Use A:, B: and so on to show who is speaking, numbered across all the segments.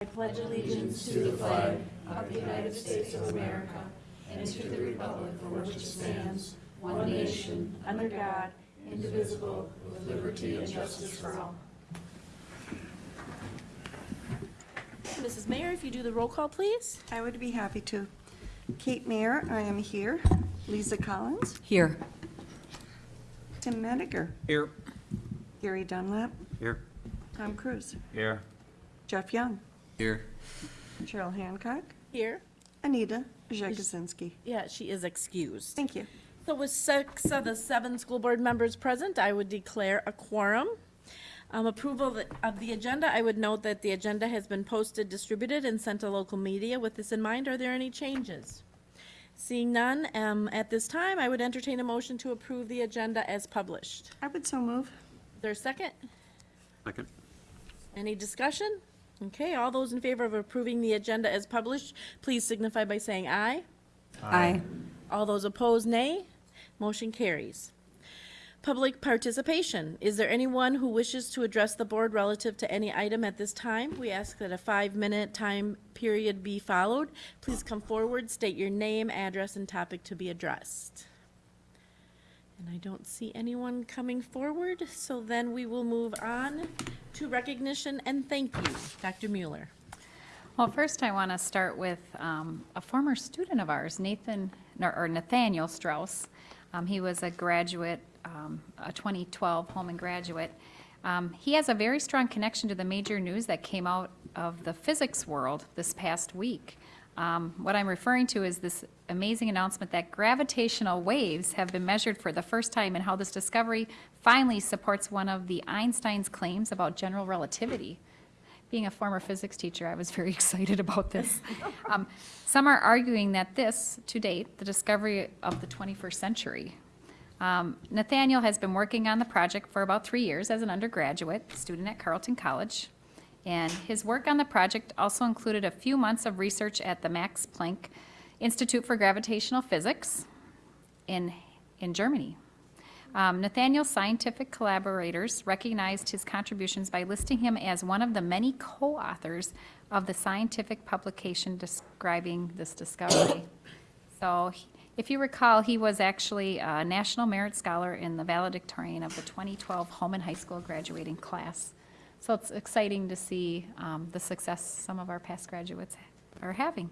A: I pledge allegiance to the flag of the United States of America and to the republic for which it stands, one nation, under God, indivisible, with liberty and justice for all.
B: Mrs. Mayor, if you do the roll call, please.
C: I would be happy to. Kate Mayer, I am here. Lisa Collins,
D: Here.
C: Tim Mediger,
E: Here.
C: Gary Dunlap,
E: Here.
C: Tom Cruise,
E: Here.
C: Jeff Young,
E: Here.
C: Cheryl Hancock,
B: Here.
C: Anita Jakuzinski.
B: Yeah, she is excused.
C: Thank you.
B: So with six of the seven school board members present, I would declare a quorum. Um, approval of the- of the agenda, I would note that the agenda has been posted, distributed, and sent to local media. With this in mind, are there any changes? Seeing none, um, at this time, I would entertain a motion to approve the agenda as published.
C: I would so move.
B: Is there a second?
E: Second.
B: Any discussion? Okay, all those in favor of approving the agenda as published, please signify by saying aye.
D: Aye.
B: All those opposed, nay. Motion carries. Public participation. Is there anyone who wishes to address the board relative to any item at this time? We ask that a five-minute time period be followed. Please come forward, state your name, address, and topic to be addressed. And I don't see anyone coming forward, so then we will move on to recognition and thank you. Dr. Mueller.
D: Well, first I want to start with um, a former student of ours, Nathan, or Nathaniel Strauss. Um, He was a graduate, um, a 2012 Holmen graduate. Um, He has a very strong connection to the major news that came out of the physics world this past week. Um, What I'm referring to is this amazing announcement that gravitational waves have been measured for the first time and how this discovery finally supports one of the Einstein's claims about general relativity. Being a former physics teacher, I was very excited about this. Um, Some are arguing that this, to date, the discovery of the 21st century. Um, Nathaniel has been working on the project for about three years as an undergraduate student at Carleton College. And his work on the project also included a few months of research at the Max Planck Institute for Gravitational Physics in, in Germany. Um, Nathaniel's scientific collaborators recognized his contributions by listing him as one of the many co-authors of the scientific publication describing this discovery. So, he- if you recall, he was actually a National Merit Scholar in the valedictorian of the 2012 Holmen High School graduating class. So it's exciting to see um, the success some of our past graduates are having.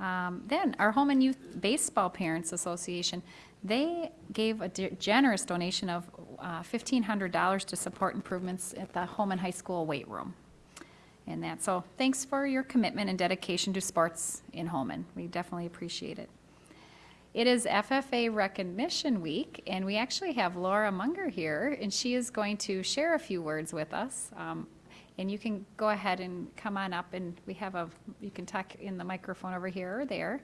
D: Um, Then, our Holmen Youth Baseball Parents Association, they gave a de- generous donation of uh, $1,500 to support improvements at the Holmen High School weight room. And that, so thanks for your commitment and dedication to sports in Holmen. We definitely appreciate it. It is FFA Recognition Week, and we actually have Laura Munger here, and she is going to share a few words with us. Um, And you can go ahead and come on up, and we have a, you can talk in the microphone over here or there.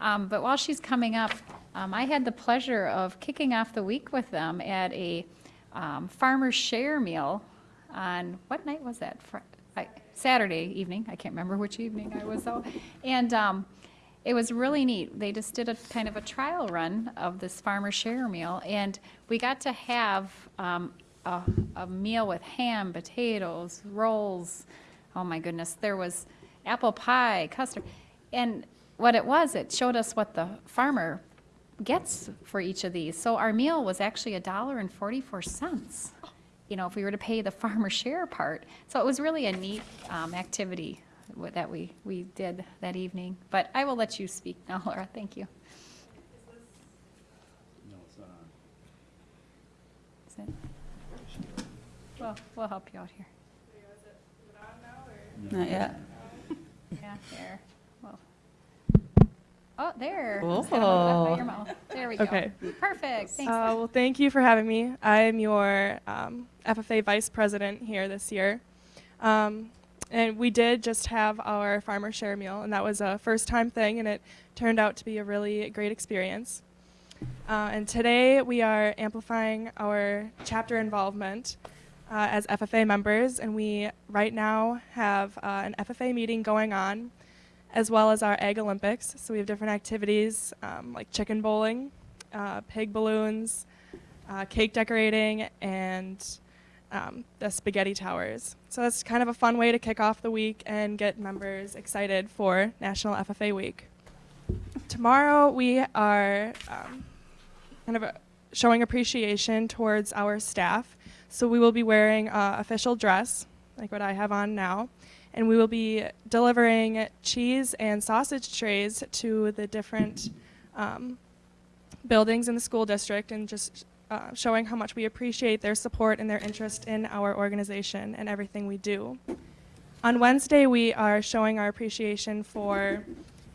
D: Um, But while she's coming up, um, I had the pleasure of kicking off the week with them at a um, farmer's share meal on, what night was that? Fri- I- Saturday evening, I can't remember which evening I was out. And um, it was really neat. They just did a kind of a trial run of this farmer share meal, and we got to have um, a, a meal with ham, potatoes, rolls. Oh my goodness, there was apple pie, custard, and what it was, it showed us what the farmer gets for each of these. So our meal was actually a dollar and forty-four cents. You know, if we were to pay the farmer share part. So it was really a neat um, activity that we, we did that evening. But I will let you speak now, Laura. Thank you. Is it? Well, we'll help you out here.
F: Not yet.
D: Yeah, there. Well. Oh, there. Just gotta move it by your mouth. There we go.
G: Okay.
D: Perfect. Thanks.
G: Uh, well, thank you for having me. I'm your um, FFA Vice President here this year. Um, and we did just have our farmer share meal, and that was a first time thing, and it turned out to be a really great experience. Uh, and today we are amplifying our chapter involvement uh, as FFA members, and we right now have uh, an FFA meeting going on, as well as our Egg Olympics. So we have different activities um, like chicken bowling, uh, pig balloons, uh, cake decorating, and um, the spaghetti towers. So that's kind of a fun way to kick off the week and get members excited for National FFA Week. Tomorrow we are um, kind of uh showing appreciation towards our staff. So we will be wearing uh, official dress, like what I have on now, and we will be delivering cheese and sausage trays to the different um, buildings in the school district and just uh, showing how much we appreciate their support and their interest in our organization and everything we do. On Wednesday, we are showing our appreciation for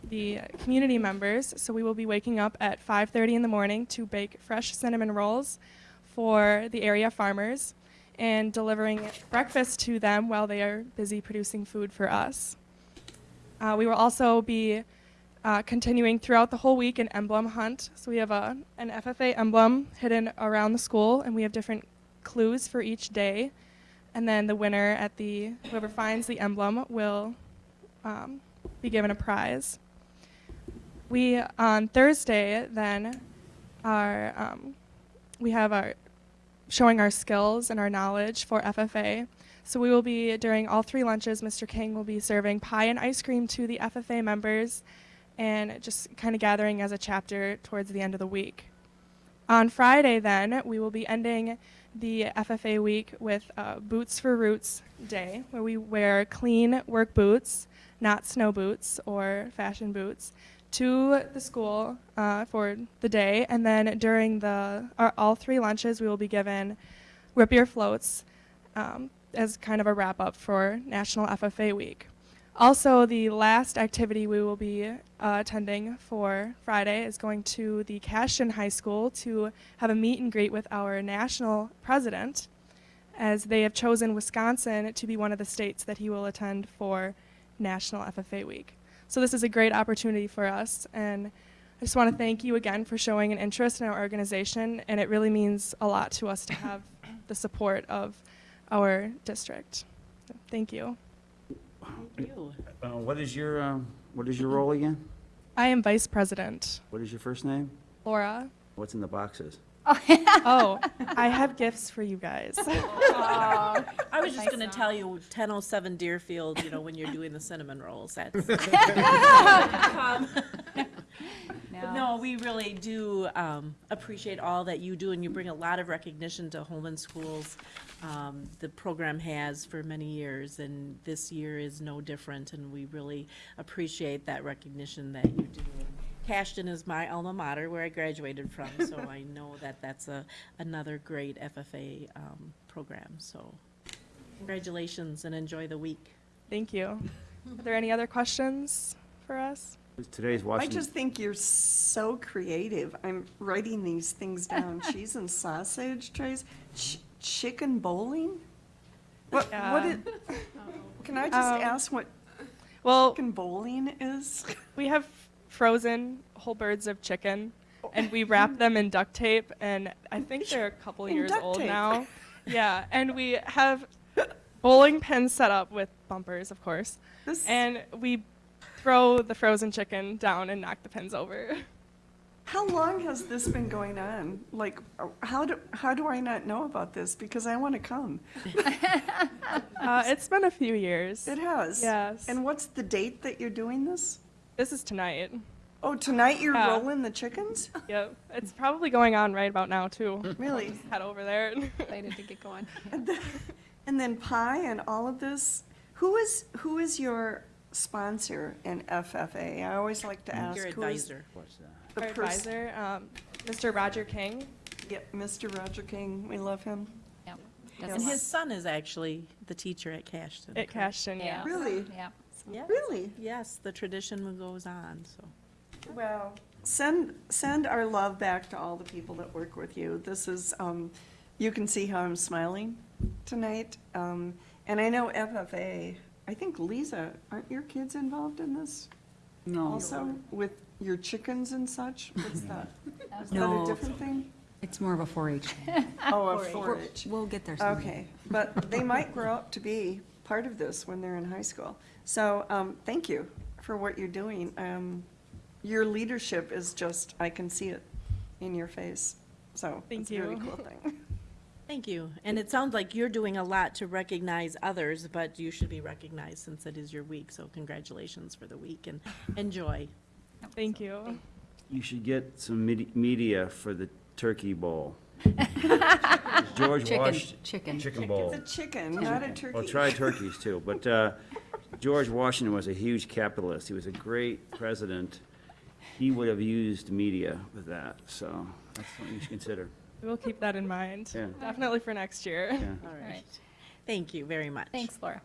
G: the community members. So we will be waking up at 5:30 in the morning to bake fresh cinnamon rolls for the area farmers and delivering breakfast to them while they are busy producing food for us. Uh, we will also be uh, continuing throughout the whole week an emblem hunt. So we have a, an FFA emblem hidden around the school, and we have different clues for each day. And then the winner at the whoever finds the emblem will um, be given a prize. We on Thursday then are um, we have our showing our skills and our knowledge for FFA. So we will be during all three lunches. Mr. King will be serving pie and ice cream to the FFA members, and just kind of gathering as a chapter towards the end of the week. On Friday, then, we will be ending the FFA week with uh, Boots for Roots Day, where we wear clean work boots, not snow boots or fashion boots, to the school uh, for the day. And then during the our, all three lunches, we will be given beer floats um, as kind of a wrap up for National FFA Week. Also, the last activity we will be uh, attending for Friday is going to the Cashton High School to have a meet and greet with our national president, as they have chosen Wisconsin to be one of the states that he will attend for National FFA Week. So, this is a great opportunity for us, and I just want to thank you again for showing an interest in our organization, and it really means a lot to us to have the support of our district. Thank you.
B: Thank you.
E: Uh, What is your, um, what is your role again?
G: I am vice president.
E: What is your first name?
G: Laura.
E: What's in the boxes?
G: Oh, I have gifts for you guys.
B: I was just gonna tell you, ten oh seven Deerfield, you know, when you're doing the cinnamon rolls, that's. Um, But no, we really do um, appreciate all that you do, and you bring a lot of recognition to Holmen Schools. Um, The program has for many years, and this year is no different, and we really appreciate that recognition that you do. Cashton is my alma mater, where I graduated from, so I know that that's a, another great FFA um, program, so congratulations and enjoy the week.
G: Thank you. Are there any other questions for us?
E: Today's
C: I just think you're so creative. I'm writing these things down. Cheese and sausage trays, Ch- chicken bowling? What, what
G: Yeah.
C: is, can I just
G: Um,
C: ask what
G: Well,
C: chicken bowling is?
G: we have frozen whole birds of chicken, and we wrap them in duct tape, and I think they're a couple
C: In
G: years old
C: tape.
G: now. Yeah, and we have bowling pins set up with bumpers, of course,
C: This,
G: and we throw the frozen chicken down and knock the pins over.
C: how long has this been going on? Like, how do, how do I not know about this? Because I want to come.
G: Uh, it's been a few years.
C: It has.
G: Yes.
C: And what's the date that you're doing this?
G: This is tonight.
C: Oh, tonight you're
G: Yeah.
C: rolling the chickens?
G: Yep, it's probably going on right about now too.
C: Really?
G: Head over there.
D: Excited to get going.
C: And then, and then pie and all of this. Who is who is your sponsor in FFA? I always like to ask
B: Your advisor.
E: What's that?
C: the
G: Our
C: person.
G: advisor, um, Mr. Roger King.
C: Yep, Mr. Roger King. We love him.
D: Yep.
C: Yes.
B: And his son is actually the teacher at Cashton.
G: At Cashton, yeah.
D: Yeah.
C: Really?
D: Yeah.
B: Yes.
C: Really?
B: Yes, the tradition goes on, so.
C: Well, send send our love back to all the people that work with you. This is um, you can see how I'm smiling tonight. Um, and I know FFA. I think Lisa, aren't your kids involved in this?
F: No,
C: Also with your chickens and such. What's that? Is that a
F: No.
C: different thing?
F: it's more of a 4-H.
C: Oh, a 4-H.
F: We'll get there someday.
C: Okay, but they might grow up to be part of this when they're in high school. So, um, thank you for what you're doing. Um, your leadership is just, I can see it in your face. So,
G: Thank
C: it's a very
G: you.
C: cool thing.
B: Thank you. And it sounds like you're doing a lot to recognize others, but you should be recognized since it is your week. So congratulations for the week and enjoy.
G: Thank you.
E: You should get some media for the turkey bowl. George
F: Chicken,
E: Wash.
F: chicken.
E: Chicken bowl.
C: It's a chicken, not a turkey.
E: Well, try turkeys too, but uh, George Washington was a huge capitalist. He was a great president. He would have used media with that, so that's something you should consider.
G: We'll keep that in mind.
E: Yeah.
G: Definitely for next year.
E: Yeah.
B: All
D: All
B: right.
D: right.
B: Thank you very much.
D: Thanks, Laura.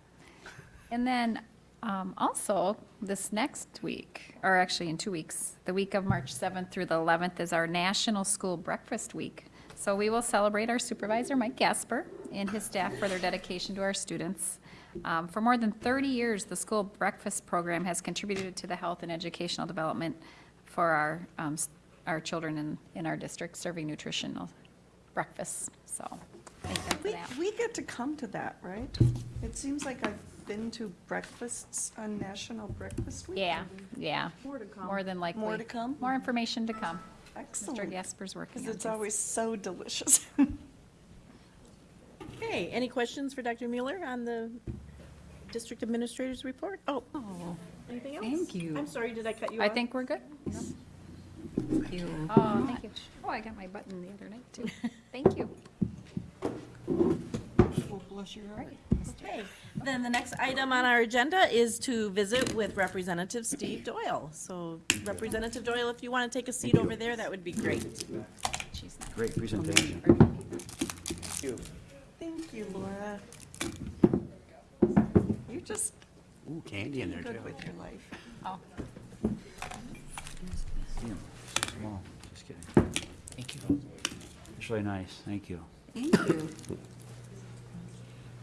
D: And then um, also, this next week, or actually in two weeks, the week of March 7th through the 11th is our National School Breakfast Week. So we will celebrate our supervisor, Mike Gasper, and his staff for their dedication to our students. Um, For more than 30 years, the school breakfast program has contributed to the health and educational development for our, um, our children in, in our district, serving nutritional breakfasts. So, thank them for
C: We, we get to come to that, right? It seems like I've been to breakfasts on National Breakfast Week.
D: Yeah, yeah.
C: More to come.
D: More than likely.
C: More to come?
D: More information to come. Mr. Gasper's working
C: Because
D: on
C: it's
D: this.
C: always so delicious.
B: Okay, any questions for Dr. Mueller on the district administrator's report? Oh,
F: Oh,
B: anything else?
F: Thank you.
B: I'm sorry, did I cut you off?
D: I
B: off?
D: think we're good.
F: thank you.
D: Oh, thank you. Oh, I got my button the other night, too. Thank you.
B: Okay, then the next item on our agenda is to visit with Representative Steve Doyle. So Representative Doyle, if you want to take a seat over there, that would be great.
D: She's not-
E: Great presentation.
C: Thank you, Thank you, Laura. You're just
H: Ooh, candy in there too.
C: good with your life.
D: Oh,
E: Yeah, Small, just kidding.
H: Thank you.
E: It's really nice, thank you.
F: Thank you.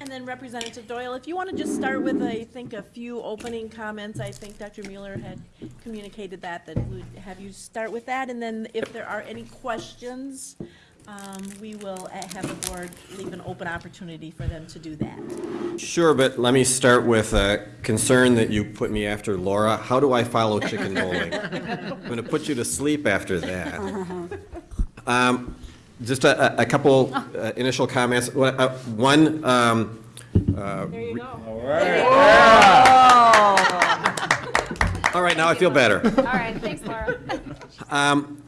B: And then Representative Doyle, if you want to just start with, I think, a few opening comments, I think Dr. Mueller had communicated that, that would have you start with that, and then if there are any questions, um, we will uh, have the board leave an open opportunity for them to do that.
I: Sure, but let me start with a concern that you put me after, Laura. How do I follow chicken bowling? I'm going to put you to sleep after that. Um, Just a, a- a couple uh, initial comments. Uh, One, um,
B: There you go.
I: all right, now I feel better.
D: all right, thanks, Laura.
I: Um,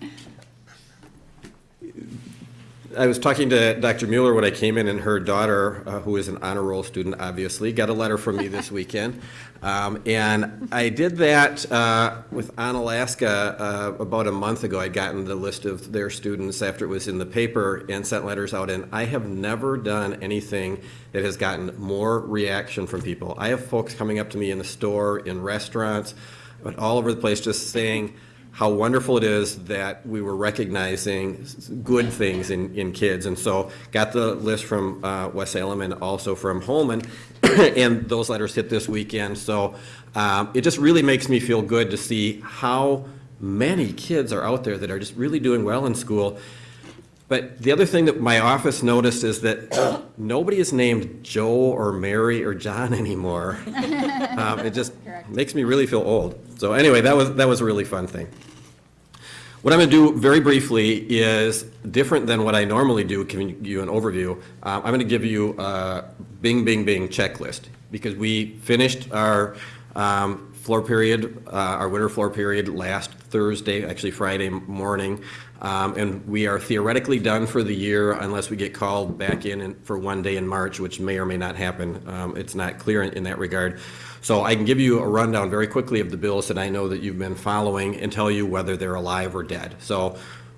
I: I was talking to Dr. Mueller when I came in, and her daughter, uh, who is an honor roll student, obviously, got a letter from me this weekend. Um, And I did that uh, with Onalaska uh, about a month ago. I'd gotten the list of their students after it was in the paper and sent letters out, and I have never done anything that has gotten more reaction from people. I have folks coming up to me in the store, in restaurants, but all over the place, just saying, how wonderful it is that we were recognizing good things in, in kids. And so got the list from uh, West Salem and also from Holmen, and those letters hit this weekend. So um, it just really makes me feel good to see how many kids are out there that are just really doing well in school. But the other thing that my office noticed is that nobody is named Joe or Mary or John anymore. Um, It just makes me really feel old. So anyway, that was, that was a really fun thing. What I'm going to do very briefly is different than what I normally do, giving you an overview. Uh, I'm going to give you a bing, bing, bing checklist because we finished our um, floor period, uh, our winter floor period last Thursday, actually Friday morning. Um, And we are theoretically done for the year unless we get called back in for one day in March, which may or may not happen. Um, It's not clear in in that regard. So I can give you a rundown very quickly of the bills that I know that you've been following and tell you whether they're alive or dead. So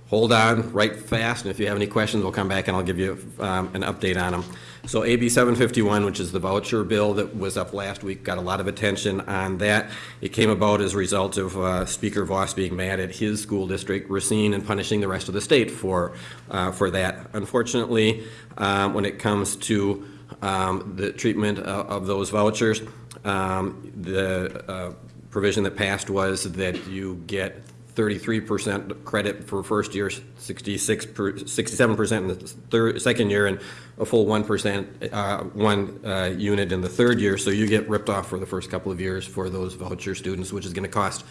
I: hold on, write fast, and if you have any questions, we'll come back and I'll give you um, an update on them. So AB 751, which is the voucher bill that was up last week, got a lot of attention on that. It came about as a result of uh, Speaker Vos being mad at his school district, Racine, and punishing the rest of the state for, uh, for that. Unfortunately, um, when it comes to um, the treatment of of those vouchers, um, the uh, provision that passed was that you get thirty-three percent credit for first year, sixty-six, per sixty-seven percent in the third, second year, and a full one percent, uh, one, uh, unit in the third year. So you get ripped off for the first couple of years for those voucher students, which is gonna cost,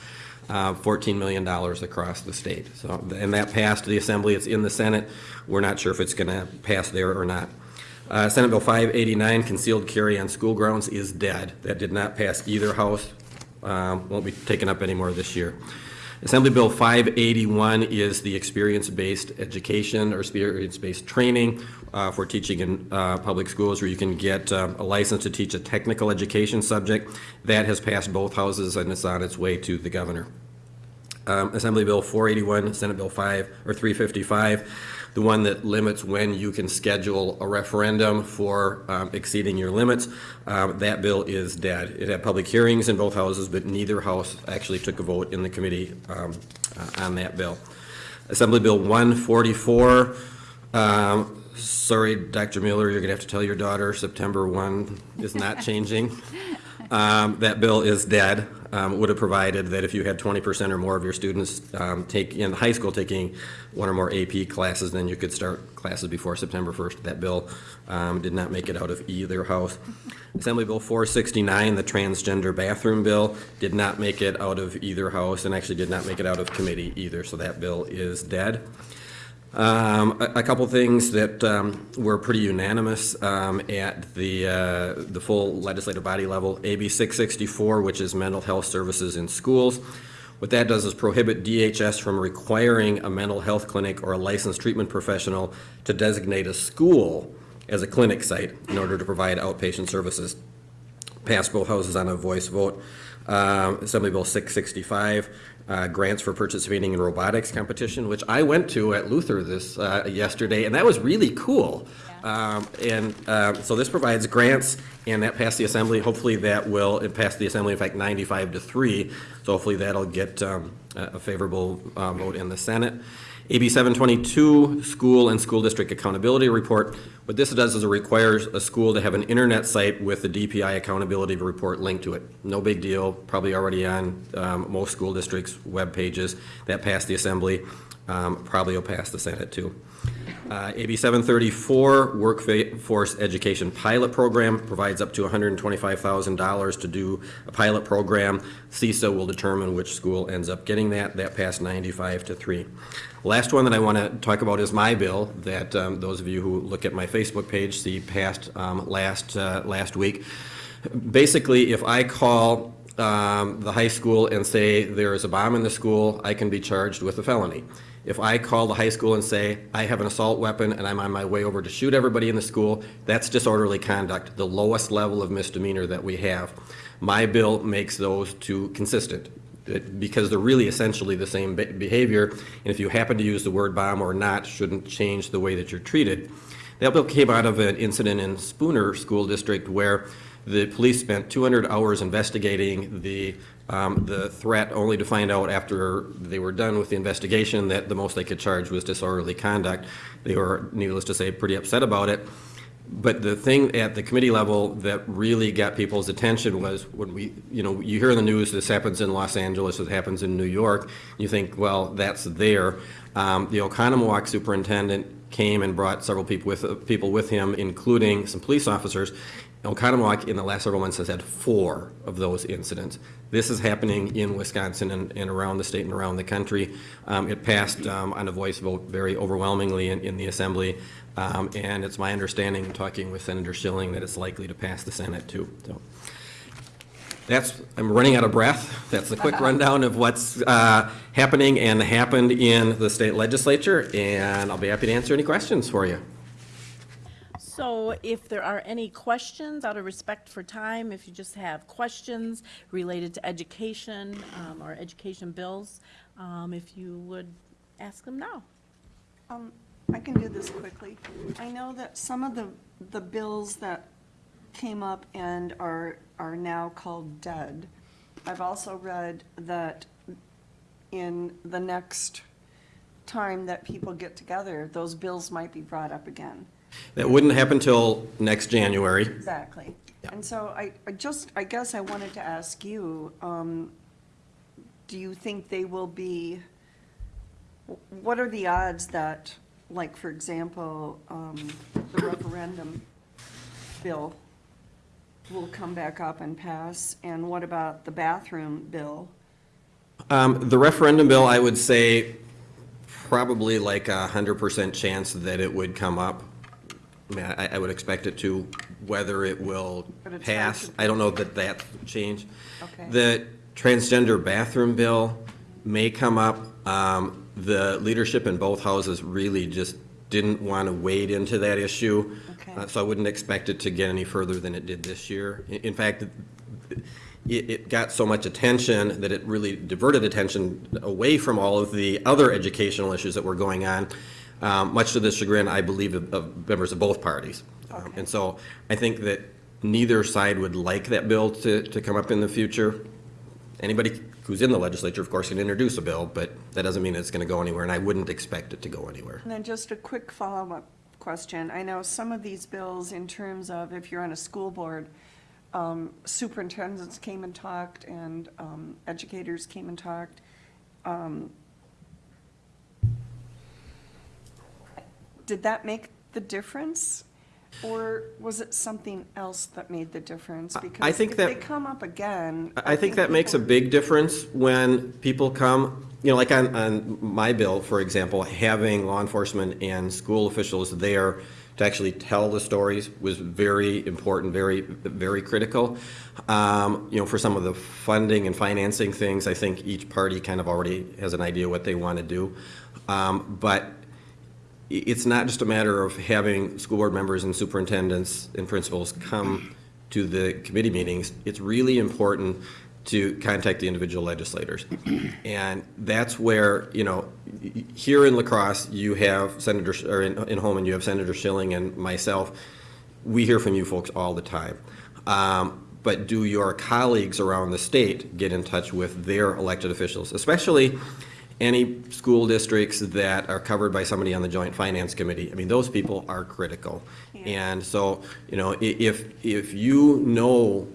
I: uh, fourteen million dollars across the state. So, and that passed the Assembly, it's in the Senate. We're not sure if it's gonna pass there or not. Uh, Senate Bill 589, concealed carry on school grounds, is dead. That did not pass either house, um, won't be taken up anymore this year. Assembly Bill 581 is the experience-based education or experience-based training uh, for teaching in uh, public schools, where you can get uh, a license to teach a technical education subject. That has passed both houses, and it's on its way to the governor um, Assembly Bill 481, Senate Bill 5, or 355, the one that limits when you can schedule a referendum for um, exceeding your limits. Um, That bill is dead. It had public hearings in both houses, but neither house actually took a vote in the committee um, uh, on that bill. Assembly Bill 144, um, sorry, Dr. Mueller, you're going to have to tell your daughter September 1 is not changing. Um, That bill is dead. Um, Would have provided that if you had 20% or more of your students um, take, in high school, taking one or more AP classes, then you could start classes before September 1st. That bill um, did not make it out of either house. Assembly Bill 469, the transgender bathroom bill, did not make it out of either house, and actually did not make it out of committee either, so that bill is dead. Um, a, a couple things that, um, were pretty unanimous, um, at the, uh, the full legislative body level. AB six sixty-four, which is mental health services in schools. What that does is prohibit DHS from requiring a mental health clinic or a licensed treatment professional to designate a school as a clinic site in order to provide outpatient services passed both houses on a voice vote. Um, Assembly Bill 665, uh, grants for participating in robotics competition, which I went to at Luther this, uh, yesterday, and that was really cool. Um, And uh, so this provides grants, and that passed the Assembly. Hopefully that will, it passed the Assembly, in fact, 95 to 3, so hopefully that'll get um, a a favorable uh, vote in the Senate. AB 722, School and School District Accountability Report. What this does is it requires a school to have an internet site with the DPI Accountability Report linked to it. No big deal, probably already on um, most school districts' web pages. That passed the Assembly, Um, probably will pass the Senate too. Uh, AB 734, Workforce Education Pilot Program, provides up to $125,000 to do a pilot program. CISA will determine which school ends up getting that. That passed 95 to 3. Last one that I want to talk about is my bill, that um, those of you who look at my Facebook page see passed um, last, uh, last week. Basically, if I call um, the high school and say there is a bomb in the school, I can be charged with a felony. If I call the high school and say, I have an assault weapon and I'm on my way over to shoot everybody in the school, that's disorderly conduct, the lowest level of misdemeanor that we have. My bill makes those two consistent, because they're really essentially the same behavior, and if you happen to use the word bomb or not, shouldn't change the way that you're treated. That bill came out of an incident in Spooner School District where the police spent 200 hours investigating the, um, the threat, only to find out after they were done with the investigation that the most they could charge was disorderly conduct. They were, needless to say, pretty upset about it. But the thing at the committee level that really got people's attention was when we, you know, you hear in the news, this happens in Los Angeles, this happens in New York, you think, well, that's there. Um, The Oconomowoc superintendent came and brought several people with, people with him, including some police officers. Oconomowoc in the last several months has had four of those incidents. This is happening in Wisconsin and, and around the state and around the country. Um, it passed, um, on a voice vote very overwhelmingly in, in the assembly. Um, and it's my understanding, talking with Senator Shilling, that it's likely to pass the Senate too, so. That's, I'm running out of breath. That's a quick rundown of what's, uh, happening and happened in the state legislature, and I'll be happy to answer any questions for you.
B: So if there are any questions, out of respect for time, if you just have questions related to education um, or education bills, um, if you would ask them now.
C: Um, I can do this quickly. I know that some of the, the bills that came up and are, are now called dead. I've also read that in the next time that people get together, those bills might be brought up again.
I: That wouldn't happen till next January.
C: Exactly. And so I, I just, I guess I wanted to ask you, um, do you think they will be what are the odds that, like, for example, um, the referendum bill will come back up and pass? And what about the bathroom bill?
I: Um, The referendum bill, I would say probably like a hundred percent chance that it would come up. I mean, I, I would expect it to, whether it will
C: But it's hard
I: pass, I don't know that that change.
C: Okay.
I: The transgender bathroom bill may come up. Um, The leadership in both houses really just didn't want to wade into that issue.
C: Okay.
I: Uh, So I wouldn't expect it to get any further than it did this year. In- In fact, it, it got so much attention that it really diverted attention away from all of the other educational issues that were going on, um, much to the chagrin, I believe, of, of members of both parties. Um, And so I think that neither side would like that bill to, to come up in the future. Anybody who's in the legislature, of course, can introduce a bill, but that doesn't mean it's going to go anywhere, and I wouldn't expect it to go anywhere.
C: And then just a quick follow-up question. I know some of these bills, in terms of if you're on a school board, um, superintendents came and talked, and um, educators came and talked. Um, Did that make the difference? Or was it something else that made the difference?
I: I
C: Because
I: think
C: if
I: that-
C: they come up again.
I: I think that makes a
C: people-
I: big difference when people come, you know, like on, on my bill, for example, having law enforcement and school officials there to actually tell the stories was very important, very, very critical. Um, you know, for some of the funding and financing things, I think each party kind of already has an idea what they want to do. Um, but i- it's not just a matter of having school board members and superintendents and principals come to the committee meetings. It's really important to contact the individual legislators. And that's where, you know, here in La Crosse, you have Senator, or in, in Holmen, you have Senator Shilling and myself. We hear from you folks all the time. Um, But do your colleagues around the state get in touch with their elected officials, especially any school districts that are covered by somebody on the Joint Finance Committee. I mean, those people are critical. And so, you know, if, if you know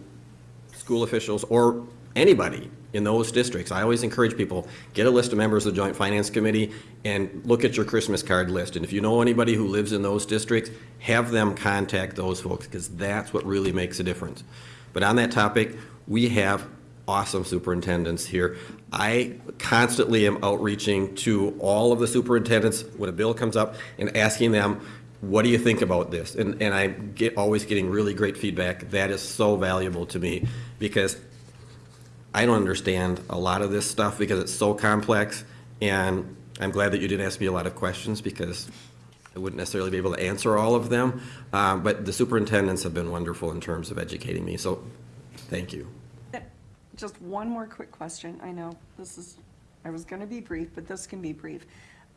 I: school officials or anybody in those districts, I always encourage people, get a list of members of the Joint Finance Committee and look at your Christmas card list. And if you know anybody who lives in those districts, have them contact those folks, because that's what really makes a difference. But on that topic, we have awesome superintendents here. I constantly am outreaching to all of the superintendents when a bill comes up and asking them, what do you think about this? And, and I get, always getting really great feedback. That is so valuable to me because I don't understand a lot of this stuff because it's so complex. And I'm glad that you didn't ask me a lot of questions because I wouldn't necessarily be able to answer all of them. Uh, But the superintendents have been wonderful in terms of educating me, so thank you.
C: Just one more quick question. I know this is, I was going to be brief, but this can be brief.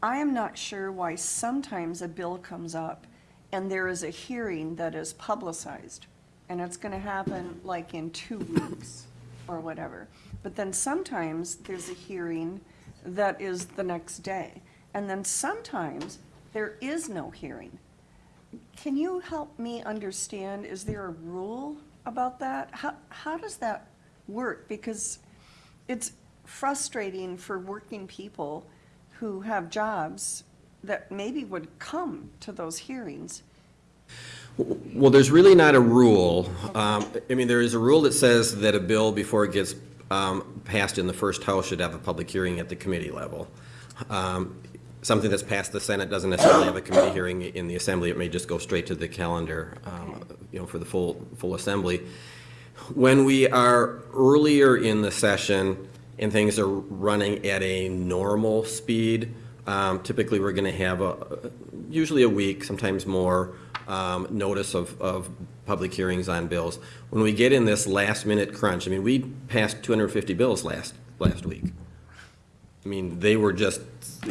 C: I am not sure why sometimes a bill comes up and there is a hearing that is publicized. And it's going to happen like in two weeks or whatever. But then sometimes there's a hearing that is the next day. And then sometimes there is no hearing. Can you help me understand, is there a rule about that? How, how does that work? Because it's frustrating for working people who have jobs that maybe would come to those hearings.
I: Well, there's really not a rule. Um, I mean, there is a rule that says that a bill, before it gets um, passed in the first house, should have a public hearing at the committee level. Um, Something that's passed the Senate doesn't necessarily have a committee hearing in the assembly. It may just go straight to the calendar, um, you know, for the full, full assembly. When we are earlier in the session and things are running at a normal speed, um, typically we're going to have a, usually a week, sometimes more, um, notice of, of public hearings on bills. When we get in this last-minute crunch, I mean, we passed 250 bills last, last week. I mean, they were just,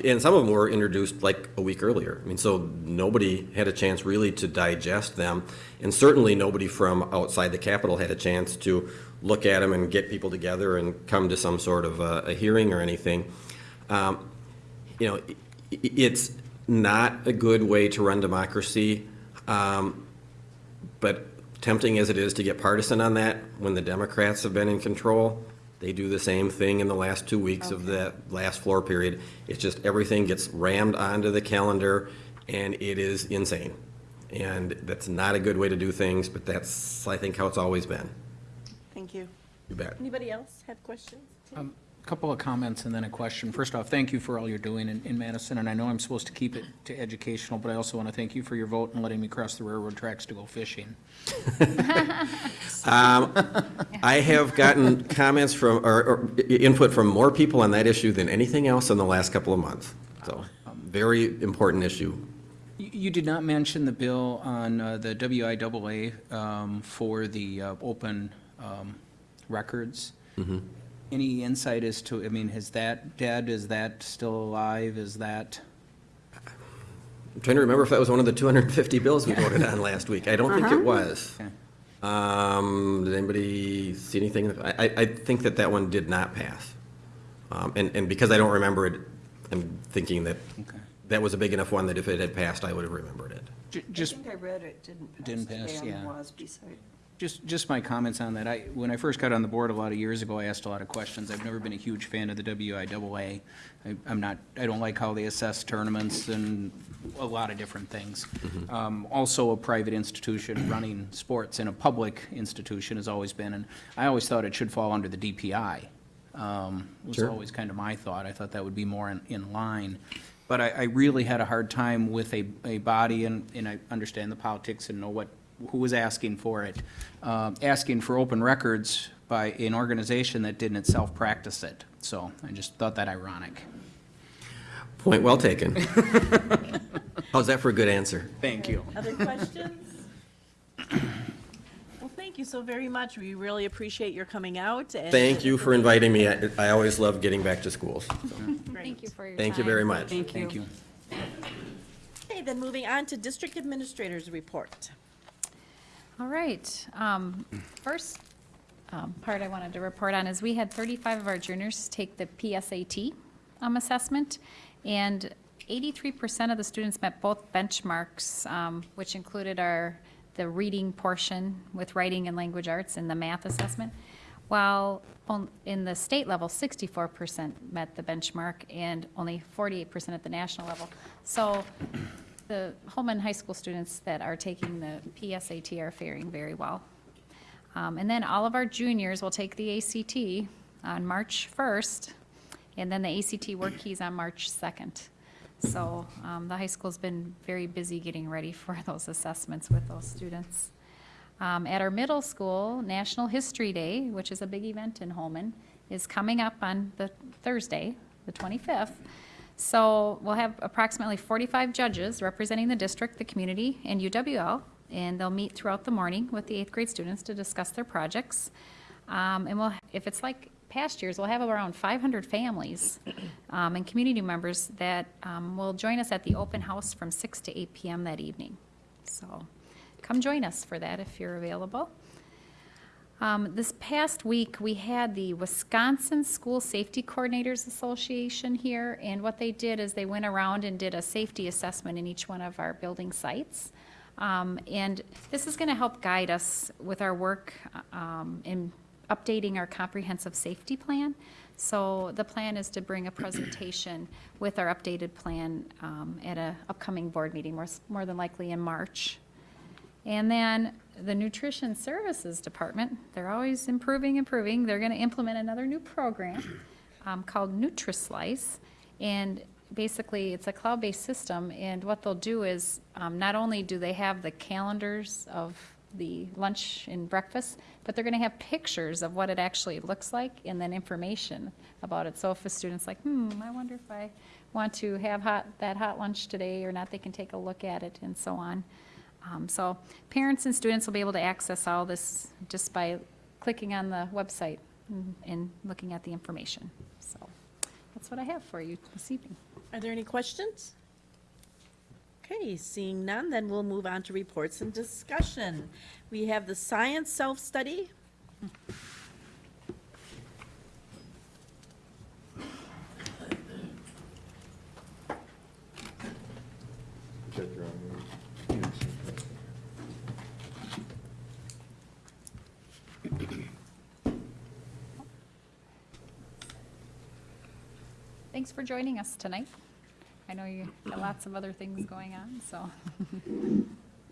I: and some of them were introduced like a week earlier. I mean, so nobody had a chance really to digest them. And certainly nobody from outside the Capitol had a chance to look at them and get people together and come to some sort of a, a hearing or anything. Um, You know, it's not a good way to run democracy. Um, But tempting as it is to get partisan on that, when the Democrats have been in control, They do the same thing in the last two weeks of the last floor period. It's just everything gets rammed onto the calendar, and it is insane. And that's not a good way to do things, but that's, I think, how it's always been.
C: Thank you.
I: You bet.
B: Anybody else have questions?
H: Um, Couple of comments and then a question. First off, thank you for all you're doing in, in Madison, and I know I'm supposed to keep it to educational, but I also want to thank you for your vote and letting me cross the railroad tracks to go fishing.
I: I have gotten comments from, or, or input from more people on that issue than anything else in the last couple of months. So, very important issue.
H: You, you did not mention the bill on uh, the WIAA um, for the uh, open um, records. Any insight as to, I mean, is that dead? Is that still alive? Is that?
I: I'm trying to remember if that was one of the 250 bills we voted on last week. I don't think it was.
H: Okay.
I: Um, did anybody see anything? I, I, I think that that one did not pass. Um, and, and because I don't remember it, I'm thinking that
H: Okay.
I: that was a big enough one that if it had passed, I would have remembered it.
H: Ju-
C: I
H: Just
C: think I read it, didn't pass.
H: Didn't pass,
C: Dan
H: yeah.
C: was beside.
H: Just, just my comments on that. I, when I first got on the board a lot of years ago, I asked a lot of questions. I've never been a huge fan of the WIAA. I, I'm not, I don't like how they assess tournaments and a lot of different things. Um, also a private institution running sports in a public institution has always been, and I always thought it should fall under the DPI. Um, was
I: Sure.
H: always kind of my thought. I thought that would be more in, in line. But I, I really had a hard time with a, a body, and, and I understand the politics and know what, who was asking for it, um, asking for open records by an organization that didn't itself practice it. So I just thought that ironic.
I: Point well taken. How's that for a good answer?
H: Thank you.
B: Other questions? Well, thank you so very much. We really appreciate your coming out and.
I: Thank you for inviting me. I, I always love getting back to schools.
D: Thank you for your time.
I: Thank you very much.
H: Thank you. Thank you.
B: Okay, then moving on to District Administrator's Report.
D: All right. um, First um, part I wanted to report on is we had 35 of our juniors take the PSAT um, assessment, and 83% of the students met both benchmarks, um, which included our, the reading portion with writing and language arts and the math assessment, while on- in the state level, 64% met the benchmark and only 48% at the national level. So the Holmen High School students that are taking the PSAT are faring very well. Um, And then all of our juniors will take the ACT on March 1st, and then the ACT work keys on March 2nd. So um, the high school's been very busy getting ready for those assessments with those students. Um, At our middle school, National History Day, which is a big event in Holmen, is coming up on the Thursday, the 25th. So we'll have approximately 45 judges representing the district, the community, and UWL, and they'll meet throughout the morning with the eighth grade students to discuss their projects. Um, And we'll, if it's like past years, we'll have around 500 families um, and community members that um, will join us at the open house from 6 to 8 PM that evening. So come join us for that if you're available. Um, This past week, we had the Wisconsin School Safety Coordinators Association here, and what they did is they went around and did a safety assessment in each one of our building sites. Um, And this is going to help guide us with our work um, in updating our comprehensive safety plan. So the plan is to bring a presentation with our updated plan um, at an upcoming board meeting, more more than likely in March. And then the Nutrition Services Department, they're always improving, improving. They're going to implement another new program um, called NutriSlice. And basically, it's a cloud-based system, and what they'll do is, um, not only do they have the calendars of the lunch and breakfast, but they're going to have pictures of what it actually looks like and then information about it. So if a student's like, hmm, I wonder if I want to have hot, that hot lunch today or not, they can take a look at it and so on. Um, So parents and students will be able to access all this just by clicking on the website and- and looking at the information. So that's what I have for you this evening.
B: Are there any questions? Okay, seeing none, then we'll move on to reports and discussion. We have the science self-study.
D: thanks for joining us tonight. I know you got lots of other things going on, so.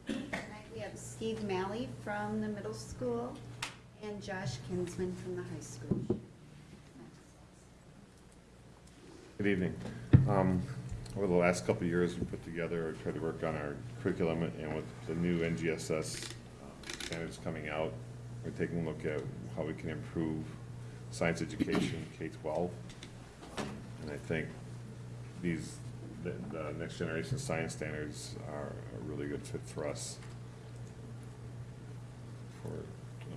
A: Tonight we have Steve Malley from the middle school and Josh Kinsman from the high school.
J: Good evening. Um, Over the last couple of years, we put together, or tried to work on our curriculum, and with the new NGSS uh, standards coming out, we're taking a look at how we can improve science education K-12. And I think these, the, the next generation science standards are a really good fit for us. For, you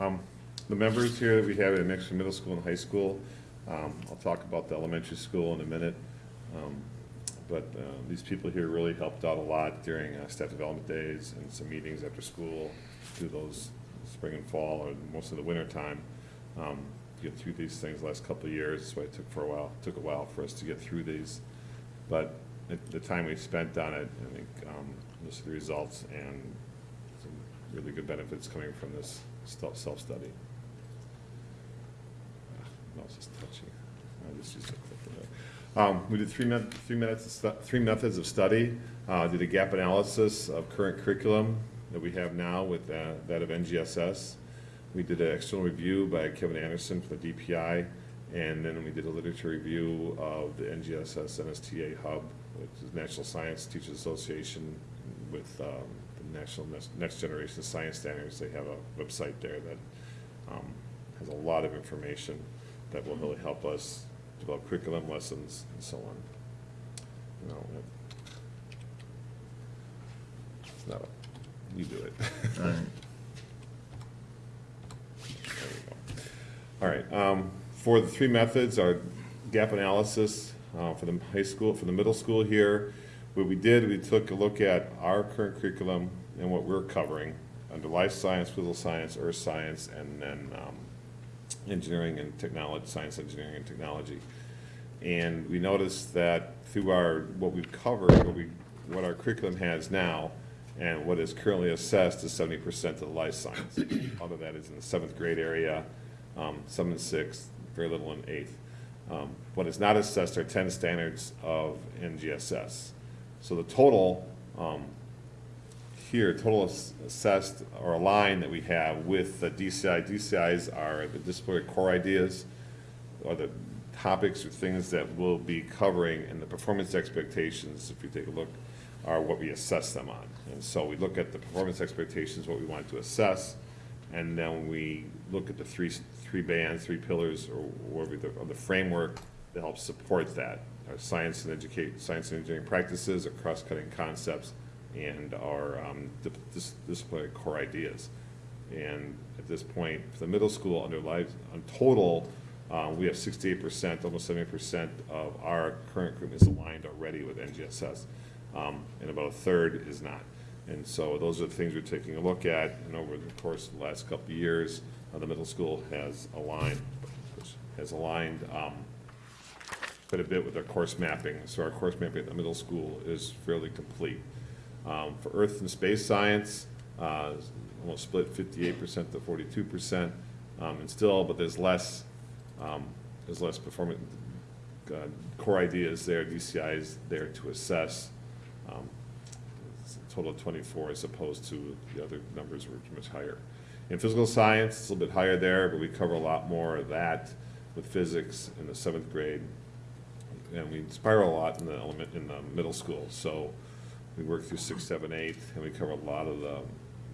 J: know, Um, The members here that we have at Mixon Middle School and High School, um, I'll talk about the elementary school in a minute. Um, But uh, these people here really helped out a lot during uh, staff development days and some meetings after school, through those spring and fall, or most of the winter time. um, Get through these things the last couple of years, that's why it took for a while, took a while for us to get through these. But the- time we spent on it, I think, um, this is the results and some really good benefits coming from this self- self-study. Ah, Mouse is touching. I just used click it. Um, we did three three minutes, three methods of study. Uh, did a gap analysis of current curriculum that we have now with uh, that of NGSS. We did an external review by Kevin Anderson for the DPI, and then we did a literature review of the NGSS NSTA Hub, which is National Science Teachers Association with um, the National Next- Generation Science Standards. They have a website there that um, has a lot of information that will really help us develop curriculum, lessons, and so on. Know, It's not you do it. There we go. All right, um, for the three methods, our gap analysis, uh, for the high school, for the middle school here, what we did, we took a look at our current curriculum and what we're covering under life science, physical science, earth science, and then, um, engineering and technology, science, engineering, and technology. And we noticed that through our, what we've covered, what we, what our curriculum has now, and what is currently assessed is seventy percent of the life science. All of that is in the seventh grade area, um, some in sixth, very little in eighth. Um, what is not assessed are ten standards of NGSS. So the total, um, here, total assessed or aligned that we have with the DCI. DCIs are the disciplinary core ideas, or the topics or things that we'll be covering, and the performance expectations, if you take a look, are what we assess them on. And so we look at the performance expectations, what we want to assess, and then we look at the three, three bands, three pillars, or the- or the framework that helps support that. Our science and educate, science and engineering practices, our cross-cutting concepts, and our um, dis- disciplinary core ideas. And at this point, for the middle school, under life, on total, uh, we have sixty-eight percent, almost seventy percent of our current group is aligned already with NGSS. Um, and about a third is not. And so those are the things we're taking a look at, and over the course of the last couple of years, uh, the middle school has aligned, has aligned, um, quite a bit with our course mapping. So our course mapping at the middle school is fairly complete. Um, For earth and space science, uh, almost split fifty-eight percent to forty-two percent. Um, And still, but there's less, um, there's less performance, uh, core ideas there, DCI is there to assess. Um, Total of twenty-four as opposed to the other numbers were much higher. In physical science, it's a little bit higher there, but we cover a lot more of that with physics in the seventh grade. And we spiral a lot in the element, in the middle school, so we work through six, seven, eight, and we cover a lot of the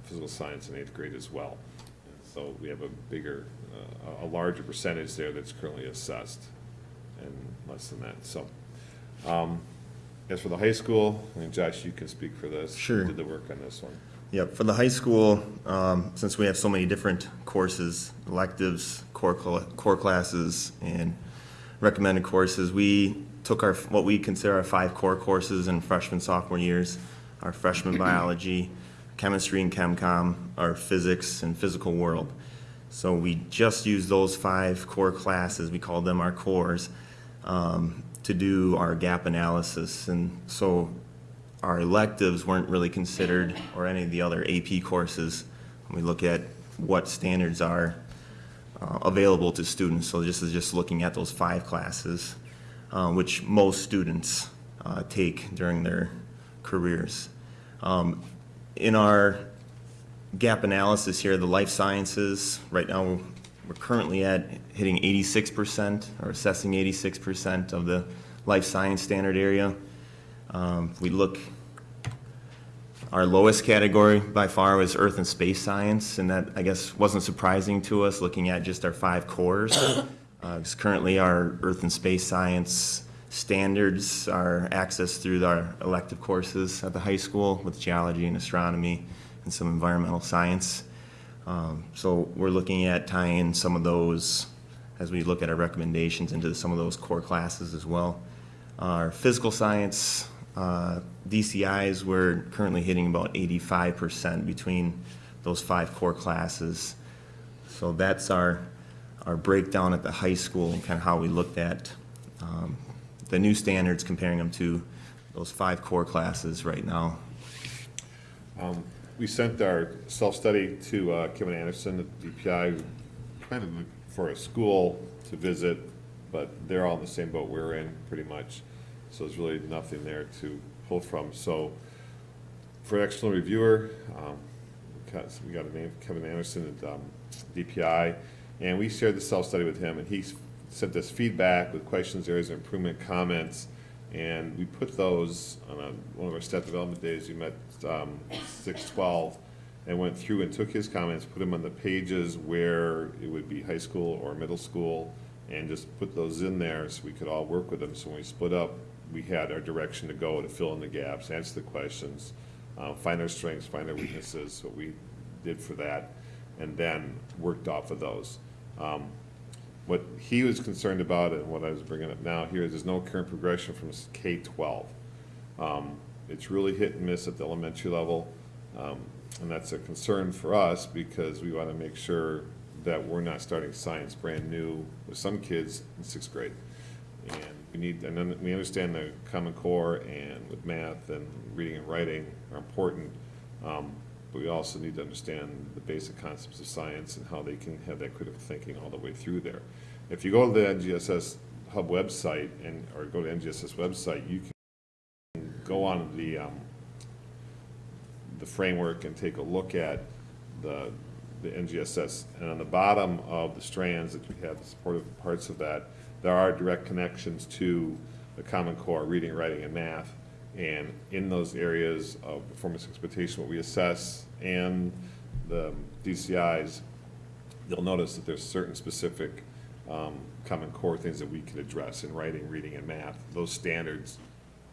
J: physical science in eighth grade as well. So we have a bigger, uh, a larger percentage there that's currently assessed, and less than that, so. um, As for the high school, I think Josh, you can speak for this. You
K: Sure.
J: Did the work on this one.
K: Yep, for the high school, um, since we have so many different courses, electives, core, cl- core classes, and recommended courses, we took our, what we consider our five core courses in freshman, sophomore years, our freshman biology, chemistry and chemcom, our physics and physical world. So we just used those five core classes, we called them our cores, um, to do our gap analysis. And so our electives weren't really considered, or any of the other AP courses. We look at what standards are uh, available to students. So this is just looking at those five classes, uh, which most students uh, take during their careers. Um, In our gap analysis here, the life sciences, right now, we're currently at hitting 86%, or assessing 86% of the life science standard area. Um, We look, our lowest category by far was earth and space science, and that, I guess, wasn't surprising to us, looking at just our five cores. Uh, currently, our earth and space science standards are accessed through our elective courses at the high school with geology and astronomy and some environmental science. Um, So we're looking at tying some of those, as we look at our recommendations, into some of those core classes as well. Our physical science, uh, DCIs, we're currently hitting about 85% between those five core classes. So that's our, our breakdown at the high school and kind of how we looked at um, the new standards, comparing them to those five core classes right now.
J: We sent our self-study to uh, Kevin Anderson at DPI, to look for a school to visit, but they're all in the same boat we're in, pretty much. So there's really nothing there to pull from. So for an external reviewer, um, we got- a name, Kevin Anderson at um, DPI, and we shared the self-study with him, and he sent us feedback with questions, areas of improvement, comments, and we put those on a, one of our staff development days, we met um, six twelve, and went through and took his comments, put them on the pages where it would be high school or middle school, and just put those in there so we could all work with them. So when we split up, we had our direction to go to fill in the gaps, answer the questions, uh, find our strengths, find our weaknesses, what we did for that, and then worked off of those. Um, What he was concerned about and what I was bringing up now here is there's no current progression from K-12. Um, It's really hit and miss at the elementary level, um, and that's a concern for us because we want to make sure that we're not starting science brand new with some kids in sixth grade. And we need, and then we understand the Common Core and with math and reading and writing are important, um, but we also need to understand the basic concepts of science and how they can have that critical thinking all the way through there. If you go to the NGSS Hub website and, or go to NGSS website, you can go on the, um, the framework and take a look at the, the NGSS. And on the bottom of the strands that you have, the supportive parts of that, there are direct connections to the Common Core, reading, writing, and math. And in those areas of performance expectation, what we assess, and the DCIs, you'll notice that there's certain specific um, Common Core things that we can address in writing, reading, and math. Those standards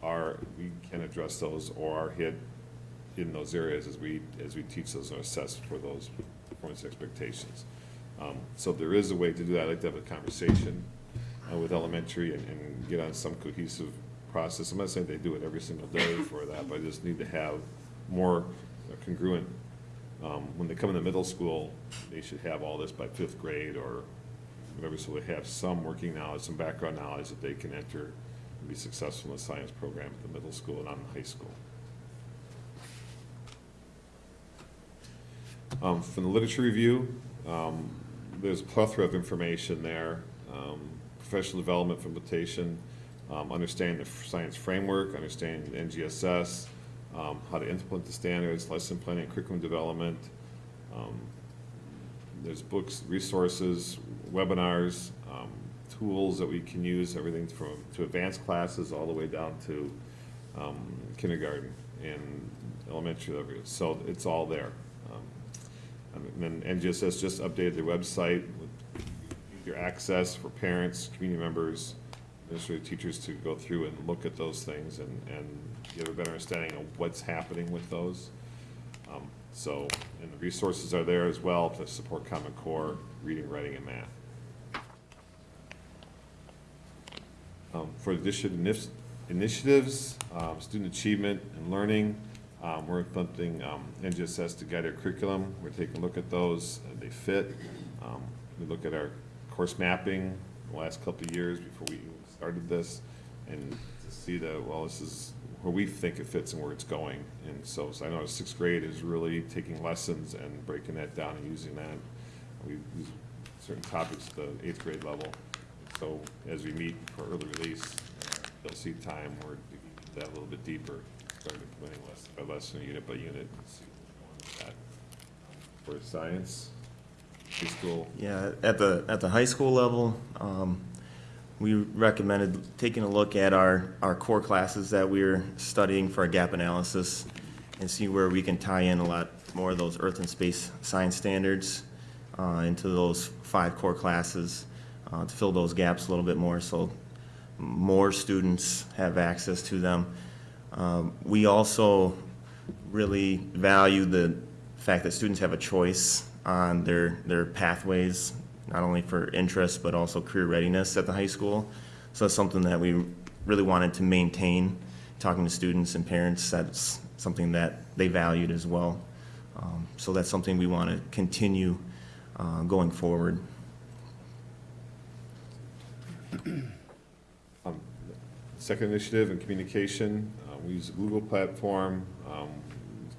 J: are, we can address those or are hit in those areas as we, as we teach those and assess for those performance expectations. Um, So there is a way to do that. I'd like to have a conversation uh, with elementary and, and get on some cohesive process. I'm not saying they do it every single day for that, but I just need to have more congruent. Um, When they come into middle school, they should have all this by fifth grade or whatever, so they have some working knowledge, some background knowledge that they can enter be successful in the science program at the middle school and on the high school. Um, From the literature review, um, there's a plethora of information there. Um, Professional development implementation, um, understanding the science framework, understanding NGSS, um, how to implement the standards, lesson planning, curriculum development. Um, There's books, resources, webinars, tools that we can use, everything from, to advanced classes all the way down to um, kindergarten and elementary level. So it's all there. Um, And then NGSS just updated their website with your access for parents, community members, administrative teachers to go through and look at those things and, and get a better understanding of what's happening with those. Um, So, and the resources are there as well to support Common Core, reading, writing, and math. Um, For addition inif- initiatives, um, student achievement and learning, um, we're implementing um, NGSS to guide our curriculum. We're taking a look at those, they fit. Um, We look at our course mapping the last couple of years before we started this, and to see that, well, this is where we think it fits and where it's going. And so, so I know sixth grade is really taking lessons and breaking that down and using that. We use certain topics at the eighth grade level. So as we meet for early release, you'll see time where we get that a little bit deeper, start implementing less by lesson, unit by unit. and see that. For science, preschool,
K: Yeah, at the, at the high school level, um, we recommended taking a look at our, our core classes that we're studying for a gap analysis and see where we can tie in a lot more of those earth and space science standards uh, into those five core classes uh, to fill those gaps a little bit more so more students have access to them. Um, We also really value the fact that students have a choice on their, their pathways, not only for interest, but also career readiness at the high school. So that's something that we really wanted to maintain, talking to students and parents, that's something that they valued as well. Um, So that's something we want to continue uh, going forward.
J: Second initiative in communication, uh, we use the Google platform, um,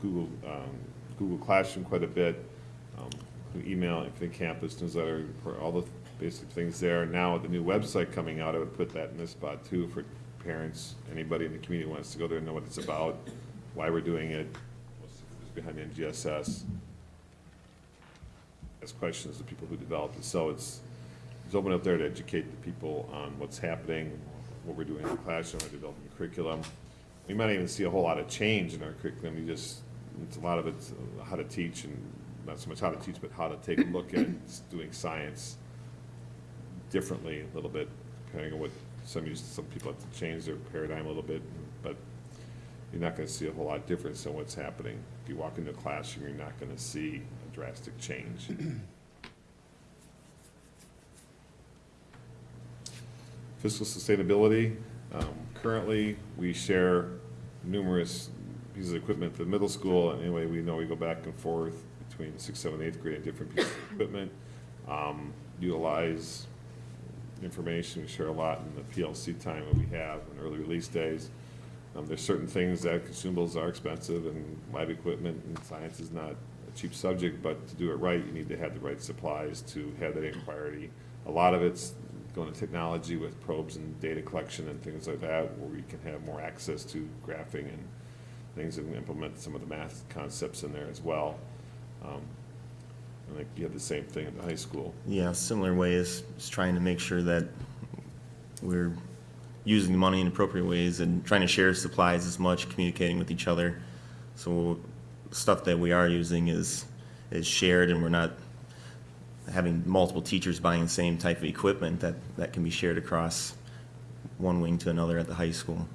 J: Google, um, Google Classroom quite a bit, um, email, Infinite Campus, newsletter, for all the basic things there. Now with the new website coming out, I would put that in this spot too, for parents, anybody in the community wants to go there and know what it's about, why we're doing it, what's behind the NGSS. Ask questions to people who developed it, so it's, it's open up there to educate the people on what's happening, what we're doing in the classroom, our developing curriculum. We might even see a whole lot of change in our curriculum, you just, it's a lot of it's uh, how to teach and not so much how to teach, but how to take a look at doing science differently a little bit, depending on what, some use, some people have to change their paradigm a little bit, but you're not gonna see a whole lot of difference in what's happening. If you walk into a classroom, you're not gonna see a drastic change. Fiscal sustainability, um, currently, we share numerous pieces of equipment at the middle school, and anyway, we know we go back and forth between sixth, seventh, eighth grade, different pieces of equipment. Um, utilize information, we share a lot in the PLC time that we have in early release days. Um, there's certain things that consumables are expensive, and lab equipment and science is not a cheap subject, but to do it right, you need to have the right supplies to have that inquiry. A lot of it's going to technology with probes and data collection and things like that, where we can have more access to graphing and things and implement some of the math concepts in there as well. Um, And like, you have the same thing at the high school.
K: Yeah, similar ways, is trying to make sure that we're using the money in appropriate ways and trying to share supplies as much, communicating with each other. So stuff that we are using is, is shared and we're not having multiple teachers buying the same type of equipment that, that can be shared across one wing to another at the high school.